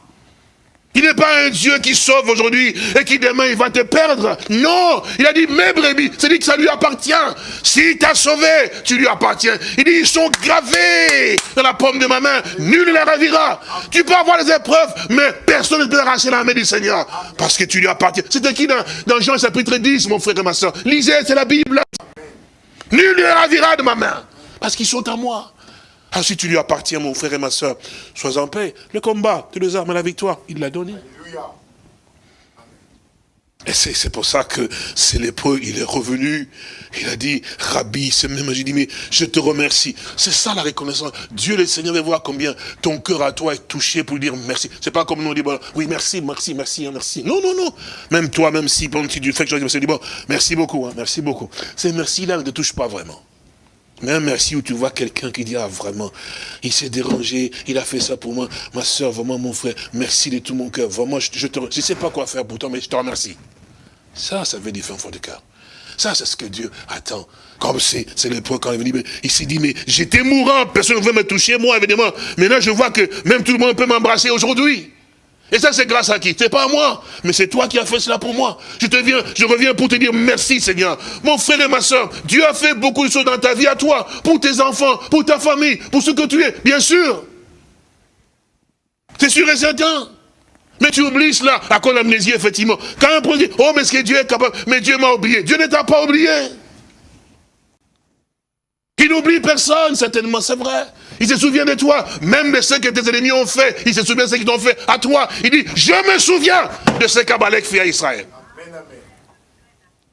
Il n'est pas un Dieu qui sauve aujourd'hui et qui demain il va te perdre. Non, il a dit mes brebis, c'est dit que ça lui appartient. S'il t'a sauvé, tu lui appartiens. Il dit ils sont gravés dans la paume de ma main, nul ne les ravira. Tu peux avoir des épreuves, mais personne ne peut arracher la main du Seigneur parce que tu lui appartiens. C'était qui dans, dans Jean chapitre 10, mon frère et ma soeur? Lisez, c'est la Bible. Nul ne les ravira de ma main parce qu'ils sont à moi. Ah, si tu lui appartiens, mon frère et ma soeur, sois en paix. Le combat, toutes les armes à la victoire, il l'a donné. Et c'est pour ça que c'est lépreux, il est revenu, il a dit, Rabbi, c'est même, j'ai dit, mais je te remercie. C'est ça la reconnaissance. Dieu le Seigneur veut voir combien ton cœur à toi est touché pour lui dire merci. C'est pas comme nous on dit, bon, oui, merci, merci, merci, hein, merci. Non, non, non. Même toi, même si, pendant que tu fais que je dis, bon, merci beaucoup, hein, merci beaucoup. Ces merci-là ne te touchent pas vraiment. Mais un merci où tu vois quelqu'un qui dit, ah vraiment, il s'est dérangé, il a fait ça pour moi, ma soeur, vraiment mon frère, merci de tout mon cœur, vraiment, je, ne sais pas quoi faire pour toi, mais je te remercie. Ça, ça veut dire un fond de cœur. Ça, c'est ce que Dieu attend. Comme c'est le point quand il venu, il s'est dit, mais j'étais mourant, personne ne veut me toucher, moi, évidemment. Maintenant, je vois que même tout le monde peut m'embrasser aujourd'hui. Et ça, c'est grâce à qui? C'est pas à moi, mais c'est toi qui as fait cela pour moi. Je te viens, je reviens pour te dire merci, Seigneur. Mon frère et ma soeur, Dieu a fait beaucoup de choses dans ta vie à toi, pour tes enfants, pour ta famille, pour ce que tu es, bien sûr. C'est sûr et certain. Mais tu oublies cela, à cause l'amnésie, effectivement? Quand un dit, oh, mais est-ce que Dieu est capable Mais Dieu m'a oublié. Dieu ne t'a pas oublié. Il n'oublie personne, certainement, c'est vrai. Il se souvient de toi, même de ce que tes ennemis ont fait. Il se souvient de ce qu'ils t'ont fait à toi. Il dit, je me souviens de ce qu'Abalek fait à Israël.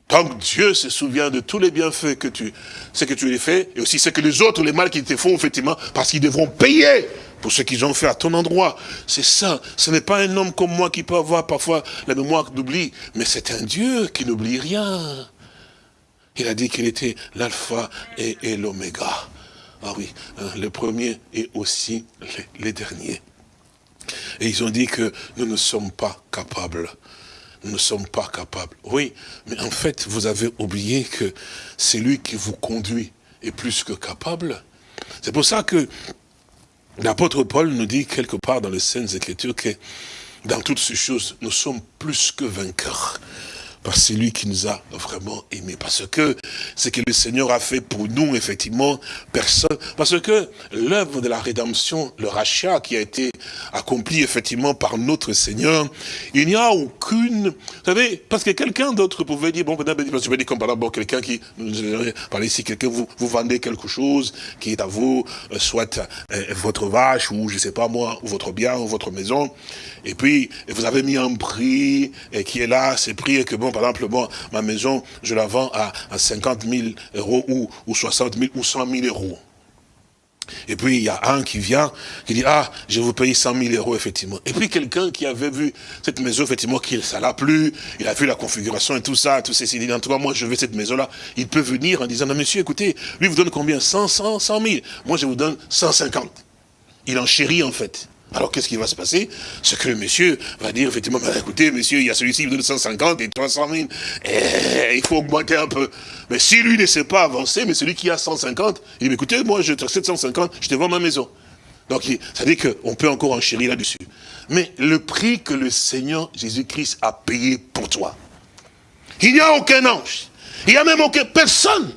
Donc Dieu se souvient de tous les bienfaits que tu, ce que tu lui fais, et aussi ce que les autres, les mal qu'ils te font, effectivement, parce qu'ils devront payer pour ce qu'ils ont fait à ton endroit. C'est ça. Ce n'est pas un homme comme moi qui peut avoir parfois la mémoire d'oubli, mais c'est un Dieu qui n'oublie rien. Il a dit qu'il était l'alpha et l'oméga. Ah oui, hein, le premier et aussi les, derniers. Et ils ont dit que nous ne sommes pas capables. Nous ne sommes pas capables. Oui, mais en fait, vous avez oublié que c'est lui qui vous conduit est plus que capable. C'est pour ça que l'apôtre Paul nous dit quelque part dans les Saintes Écritures que dans toutes ces choses, nous sommes plus que vainqueurs par celui qui nous a vraiment aimés. Parce que ce que le Seigneur a fait pour nous, effectivement, personne... Parce que l'œuvre de la rédemption, le rachat qui a été accompli, effectivement, par notre Seigneur, il n'y a aucune... Vous savez, parce que quelqu'un d'autre pouvait dire, bon, je vais dire comme par exemple, quelqu'un qui, parler ici, quelqu'un, vous, vous vendez quelque chose qui est à vous, euh, soit euh, votre vache, ou je sais pas moi, ou votre bien, ou votre maison, et puis, vous avez mis un prix, et qui est là, c'est prix, et que bon, par exemple, moi, ma maison, je la vends à, 50 000 euros ou, ou 60 000 ou 100 000 euros. Et puis, il y a un qui vient, qui dit, ah, je vous payer 100 000 euros, effectivement. Et puis, quelqu'un qui avait vu cette maison, effectivement, qui ça l'a plu, il a vu la configuration et tout ça, tout ceci, il dit, en tout cas, moi, je veux cette maison-là. Il peut venir en disant, non, monsieur, écoutez, lui vous donne combien? 100, 100, 100 000. Moi, je vous donne 150. Il en chérit, en fait. Alors qu'est-ce qui va se passer? Ce que le monsieur va dire, effectivement, bah, écoutez, monsieur, il y a celui-ci qui donne 150 et 300 000, et il faut augmenter un peu. Mais si lui ne sait pas avancer, mais celui qui a 150, il dit, écoutez, moi, je te 750, je te vends ma maison. Donc, ça veut dire qu'on peut encore enchérir là-dessus. Mais le prix que le Seigneur Jésus-Christ a payé pour toi, il n'y a aucun ange, il n'y a même aucun personne.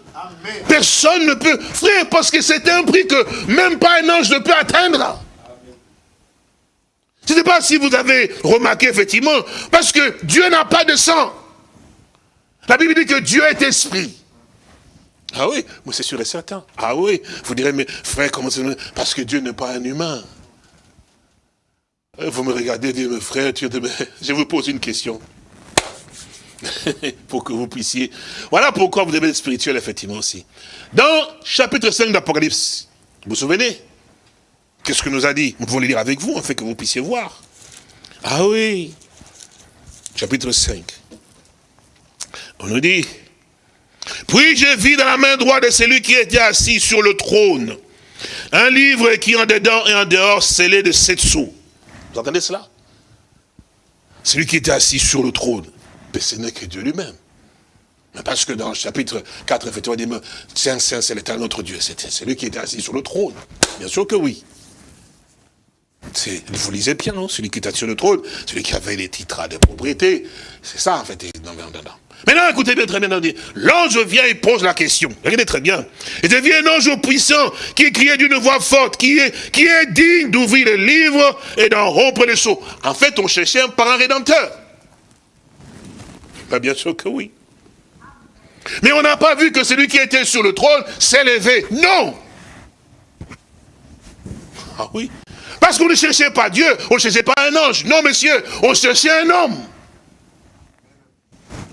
Personne ne peut, frère, parce que c'est un prix que même pas un ange ne peut atteindre. Je ne sais pas si vous avez remarqué, effectivement, parce que Dieu n'a pas de sang. La Bible dit que Dieu est esprit. Ah oui, moi c'est sûr et certain. Ah oui, vous direz, mais frère, comment c'est Parce que Dieu n'est pas un humain. Euh, vous me regardez, dites, mes frères, je vous pose une question. pour que vous puissiez... Voilà pourquoi vous devez être spirituel, effectivement, aussi. Dans chapitre 5 d'Apocalypse, vous vous souvenez? Qu'est-ce que nous a dit Nous pouvons le lire avec vous, afin que vous puissiez voir. Ah oui, chapitre 5. On nous dit, puis je vis dans la main droite de celui qui était assis sur le trône, un livre qui en dedans et en dehors scellé de sept sous. Vous entendez cela? Celui qui était assis sur le trône, mais ce n'est que Dieu lui-même. Parce que dans le chapitre 4, effectivement, il dit, Saint, Saint, c'est l'éternel notre Dieu. C'est celui qui était assis sur le trône. Bien sûr que oui. Vous lisez bien, non? Celui qui était sur le trône, celui qui avait les titres de propriété. C'est ça, en fait. Non, non, Maintenant, écoutez bien très bien. L'ange vient et pose la question. Regardez très bien. Et devient un ange puissant qui criait d'une voix forte, qui est, qui est digne d'ouvrir le livre et d'en rompre les seaux. En fait, on cherchait un parent rédempteur. Bien sûr que oui. Mais on n'a pas vu que celui qui était sur le trône s'est levé. Non Ah oui? Parce qu'on ne cherchait pas Dieu, on ne cherchait pas un ange. Non, monsieur, on cherchait un homme.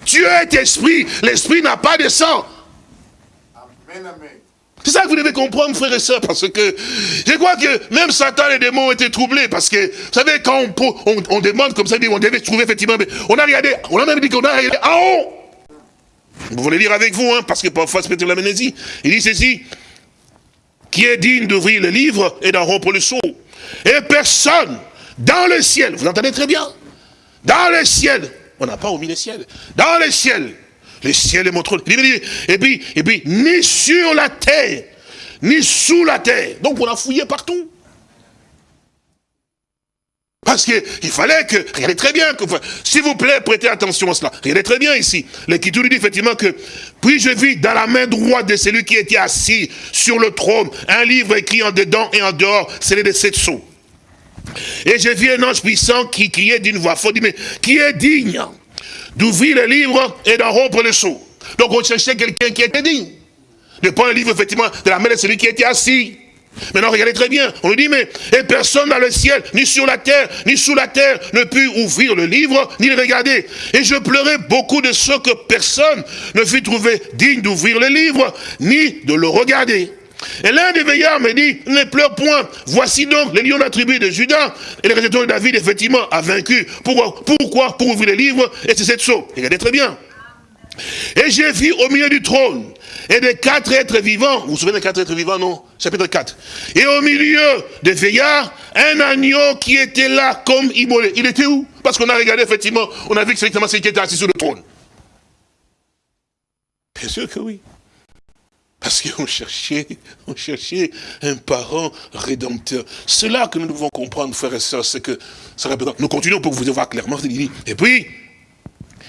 Dieu est esprit, l'esprit n'a pas de sang. C'est ça que vous devez comprendre, frères et sœurs, parce que je crois que même Satan et les démons ont été troublés, parce que, vous savez, quand on, demande comme ça, on devait trouver effectivement, on a regardé, on a même dit qu'on a regardé en haut. Vous voulez lire avec vous, hein, parce que parfois c'est peut-être l'amnésie. Il dit ceci, qui est digne d'ouvrir le livre et d'en rompre le sceau. Et personne dans le ciel, vous entendez très bien, dans le ciel, on n'a pas omis le ciel, dans le ciel, le ciel est mon trône. Et et puis, ni sur la terre, ni sous la terre. Donc on a fouillé partout. Parce qu'il fallait que, regardez très bien, s'il vous plaît, prêtez attention à cela. Regardez très bien ici. L'Écriture nous dit effectivement que, puis je vis dans la main droite de celui qui était assis sur le trône, un livre écrit en dedans et en dehors, c'est de sept sceaux. Et j'ai vu un ange puissant qui criait d'une voix forte, mais qui est digne d'ouvrir le livre et d'en rompre le sceau? Donc on cherchait quelqu'un qui était digne. De prendre le livre, effectivement, de la main de celui qui était assis. Maintenant, regardez très bien. On nous dit, mais et personne dans le ciel, ni sur la terre, ni sous la terre, ne put ouvrir le livre, ni le regarder. Et je pleurais beaucoup de ce que personne ne fut trouvé digne d'ouvrir le livre, ni de le regarder. Et l'un des veillards me dit, ne pleure point. Voici donc les lions de la tribu de Judas. Et le résultat de David, effectivement, a vaincu. Pourquoi Pourquoi Pour ouvrir le livre, et c'est cette saut. Regardez très bien. Et j'ai vu au milieu du trône, et des quatre êtres vivants, vous vous souvenez des quatre êtres vivants, non? Chapitre 4. Et au milieu des veillards, un agneau qui était là comme immolé. Il était où? Parce qu'on a regardé, effectivement, on a vu que c'est exactement celui qui était assis sur le trône. Bien sûr que oui. Parce qu'on cherchait, on cherchait un parent rédempteur. C'est là que nous devons comprendre, frères et sœurs, c'est que, ça nous continuons pour vous voir clairement. Et puis,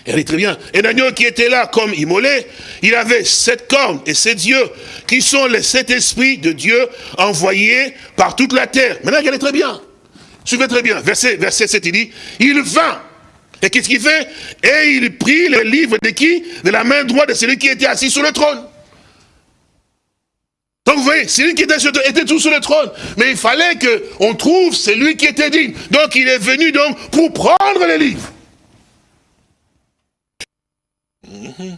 est très bien. Un agneau qui était là comme immolé, il avait sept cornes et sept yeux, qui sont les sept esprits de Dieu envoyés par toute la terre. Maintenant, regardez très bien. Suivez très bien. Verset, verset 7, il dit, il vint. Et qu'est-ce qu'il fait? Et il prit le livre de qui? De la main droite de celui qui était assis sur le trône. Donc vous voyez, celui qui était, sur, était tout sur le trône. Mais il fallait qu'on trouve celui qui était digne. Donc il est venu donc pour prendre le livre. Mhm.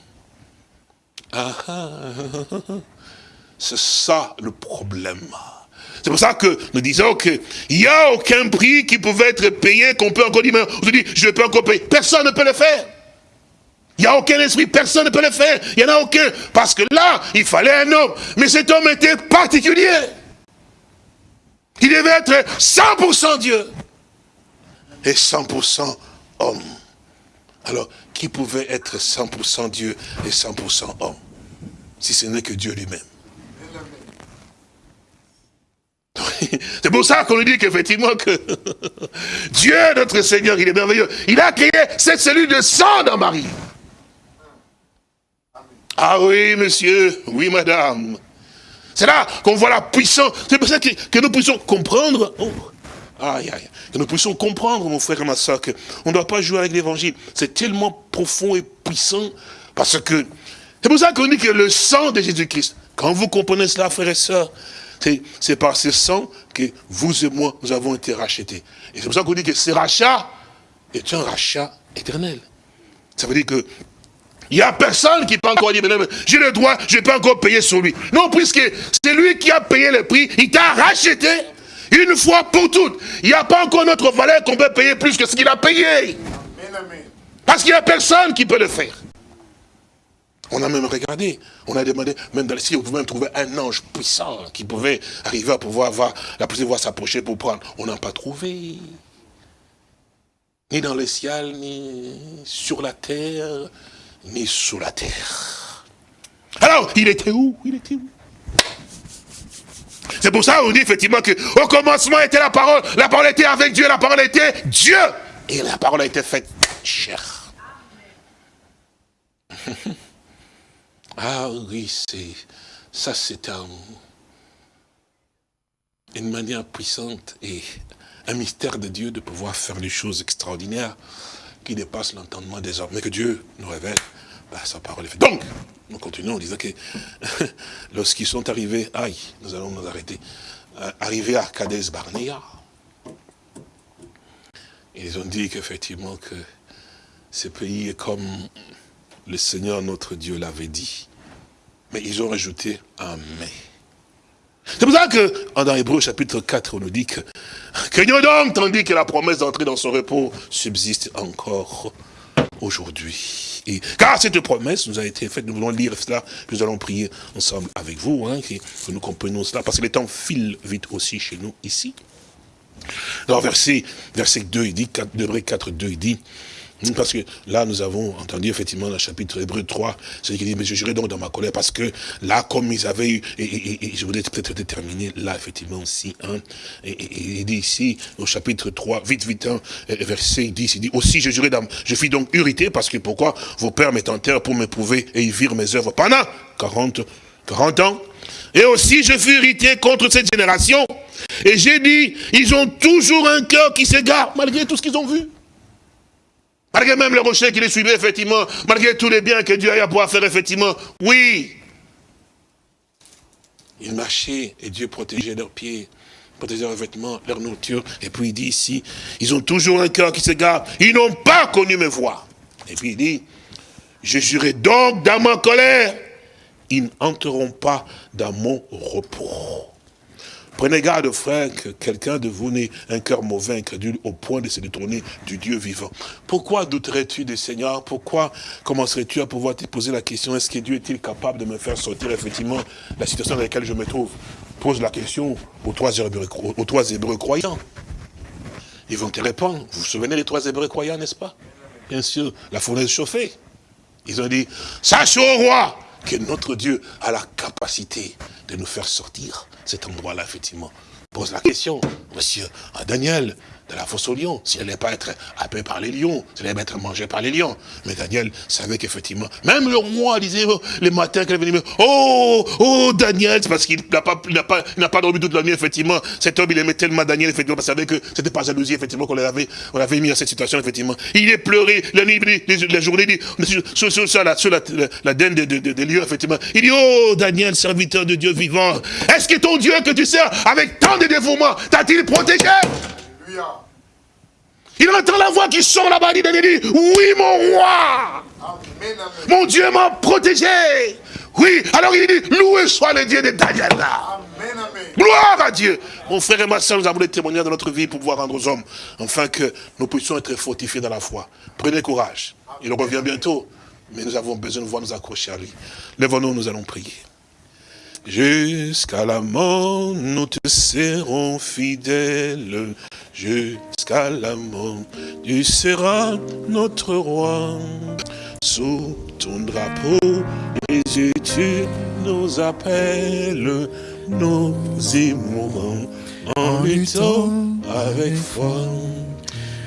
C'est ça le problème. C'est pour ça que nous disons qu'il n'y a aucun prix qui pouvait être payé, qu'on peut encore dire, mais on se dit, je ne peux encore payer. Personne ne peut le faire. Il n'y a aucun esprit, personne ne peut le faire. Il n'y en a aucun. Parce que là, il fallait un homme. Mais cet homme était particulier. Il devait être 100% Dieu. Et 100% homme. Alors, qui pouvait être 100% Dieu et 100% homme, si ce n'est que Dieu lui-même? C'est pour ça qu'on lui dit qu'effectivement que Dieu, notre Seigneur, il est merveilleux. Il a créé cette cellule de sang dans Marie. Ah oui, monsieur, oui, madame. C'est là qu'on voit la puissance. C'est pour ça que, que nous puissions comprendre. Oh, Aïe, aïe. Que nous puissions comprendre, mon frère et ma soeur, qu'on ne doit pas jouer avec l'évangile. C'est tellement profond et puissant, parce que, c'est pour ça qu'on dit que le sang de Jésus-Christ, quand vous comprenez cela, frères et sœurs, c'est par ce sang que vous et moi, nous avons été rachetés. Et c'est pour ça qu'on dit que ce rachat est un rachat éternel. Ça veut dire que il n'y a personne qui peut encore dire, j'ai le droit, je peux encore payer sur lui. Non, puisque c'est lui qui a payé le prix, il t'a racheté. Une fois pour toutes. Il n'y a pas encore notre valeur qu'on peut payer plus que ce qu'il a payé. Parce qu'il n'y a personne qui peut le faire. On a même regardé, on a demandé, même dans le ciel, vous pouvez même trouver un ange puissant qui pouvait arriver à pouvoir voir, la pouvoir s'approcher pour prendre. On n'a pas trouvé. Ni dans le ciel, ni sur la terre, ni sous la terre. Alors, il était où? Il était où? C'est pour ça qu'on dit effectivement que au commencement était la parole, la parole était avec Dieu, la parole était Dieu. Et la parole a été faite chère. ah oui, c'est ça c'est un, une manière puissante et un mystère de Dieu de pouvoir faire des choses extraordinaires qui dépassent l'entendement des hommes. Mais que Dieu nous révèle bah. Donc, nous continuons en disant que lorsqu'ils sont arrivés, aïe, nous allons nous arrêter, euh, arrivés à Cades Barnea, ils ont dit qu'effectivement que ce pays est comme le Seigneur notre Dieu l'avait dit. Mais ils ont rajouté un mais. C'est pour ça que, dans Hébreu chapitre 4, on nous dit que, craignons donc, tandis que la promesse d'entrer dans son repos subsiste encore aujourd'hui. Et car cette promesse nous a été faite, nous voulons lire cela, nous allons prier ensemble avec vous, hein, que, nous comprenions cela, parce que le temps file vite aussi chez nous ici. Alors verset, verset 2, il dit, Hébreu 4, 2, il dit, parce que là, nous avons entendu effectivement dans le chapitre Hébreu 3, c'est qui dit, mais je jurais donc dans ma colère, parce que là, comme ils avaient eu, et, je voudrais peut-être déterminer là, effectivement, aussi, hein, et, il dit ici, au chapitre 3, vite, vite, hein, verset 10, il dit, aussi je jurais dans, je fis donc irrité, parce que pourquoi vos pères m'étentèrent pour m'éprouver et y virent mes œuvres pendant 40, 40 ans. Et aussi je fus irrité contre cette génération, et j'ai dit, ils ont toujours un cœur qui s'égare, malgré tout ce qu'ils ont vu. Malgré même le rocher qui les suivait, effectivement, malgré tous les biens que Dieu a à pouvoir faire, effectivement, oui. Ils marchaient et Dieu protégeait leurs pieds, protégeait leurs vêtements, leur nourriture. Et puis il dit ici, ils ont toujours un cœur qui s'égare, ils n'ont pas connu mes voix. Et puis il dit, je jurai donc dans ma colère, ils n'entreront pas dans mon repos. Prenez garde, frère, que quelqu'un de vous n'ait un cœur mauvais, incrédule, au point de se détourner du Dieu vivant. Pourquoi douterais-tu des Seigneur Pourquoi commencerais-tu à pouvoir te poser la question, est-ce que Dieu est-il capable de me faire sortir effectivement la situation dans laquelle je me trouve? Pose la question aux trois Hébreux, aux trois Hébreux croyants. Ils vont te répondre. Vous vous souvenez des trois Hébreux croyants, n'est-ce pas? Bien sûr, la fournaise chauffée. Ils ont dit, sache au roi que notre Dieu a la capacité de nous faire sortir cet endroit-là, effectivement. Pose la question, monsieur, à Daniel, de la fosse aux lions, si elle n'allait pas être happée par les lions, elle allait être mangée par les lions. Mais Daniel savait qu'effectivement, même le roi disait, oh, les matins qu'elle venait, oh, oh, Daniel, c'est parce qu'il n'a pas, pas, pas dormi toute la nuit, effectivement. Cet homme, il aimait tellement Daniel, effectivement, parce qu'il savait que c'était pas jalousie, effectivement, qu'on l'avait, mis à cette situation, effectivement. Il est pleuré, la nuit, la journée, sur, sur, sur, la, sur la, la, denne des de, de, lieux, effectivement. Il dit, oh, Daniel, serviteur de Dieu vivant, est-ce que ton Dieu que tu sers avec tant de dévouement t'a-t-il protégé? Il entend la voix qui sort là-bas, il dit, oui mon roi, mon Dieu m'a protégé. Oui, alors il dit, loué soit le Dieu de Daniel. Gloire à Dieu. Mon frère et ma soeur, nous avons des témoignages de notre vie pour pouvoir rendre aux hommes, afin que nous puissions être fortifiés dans la foi. Prenez courage. Il revient bientôt, mais nous avons besoin de voir nous accrocher à lui. Lèvons-nous, nous allons prier. Jusqu'à la mort, nous te serons fidèles. Jusqu'à la mort, tu seras notre roi. Sous ton drapeau, Jésus, tu nous appelles. Nous aimerons en luttant avec foi.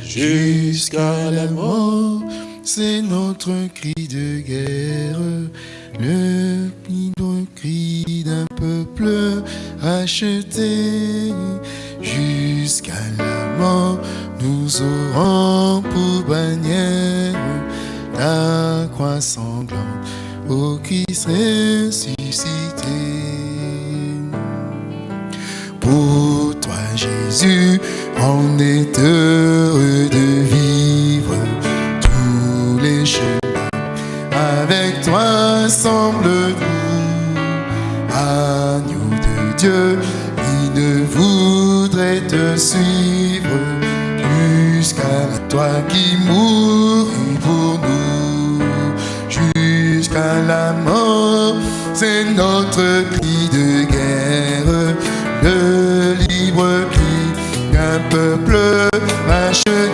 Jusqu'à la mort, c'est notre cri de guerre le cri d'un peuple acheté jusqu'à la Nous aurons pour bannière la croix sanglante au Christ ressuscité. Pour toi, Jésus, on est heureux de vivre tous les chemins avec toi semble-nous, agneau de Dieu, il ne voudrait te suivre toi qui mourut pour nous, jusqu'à la mort, c'est notre cri de guerre, le libre cri d'un peuple acheté.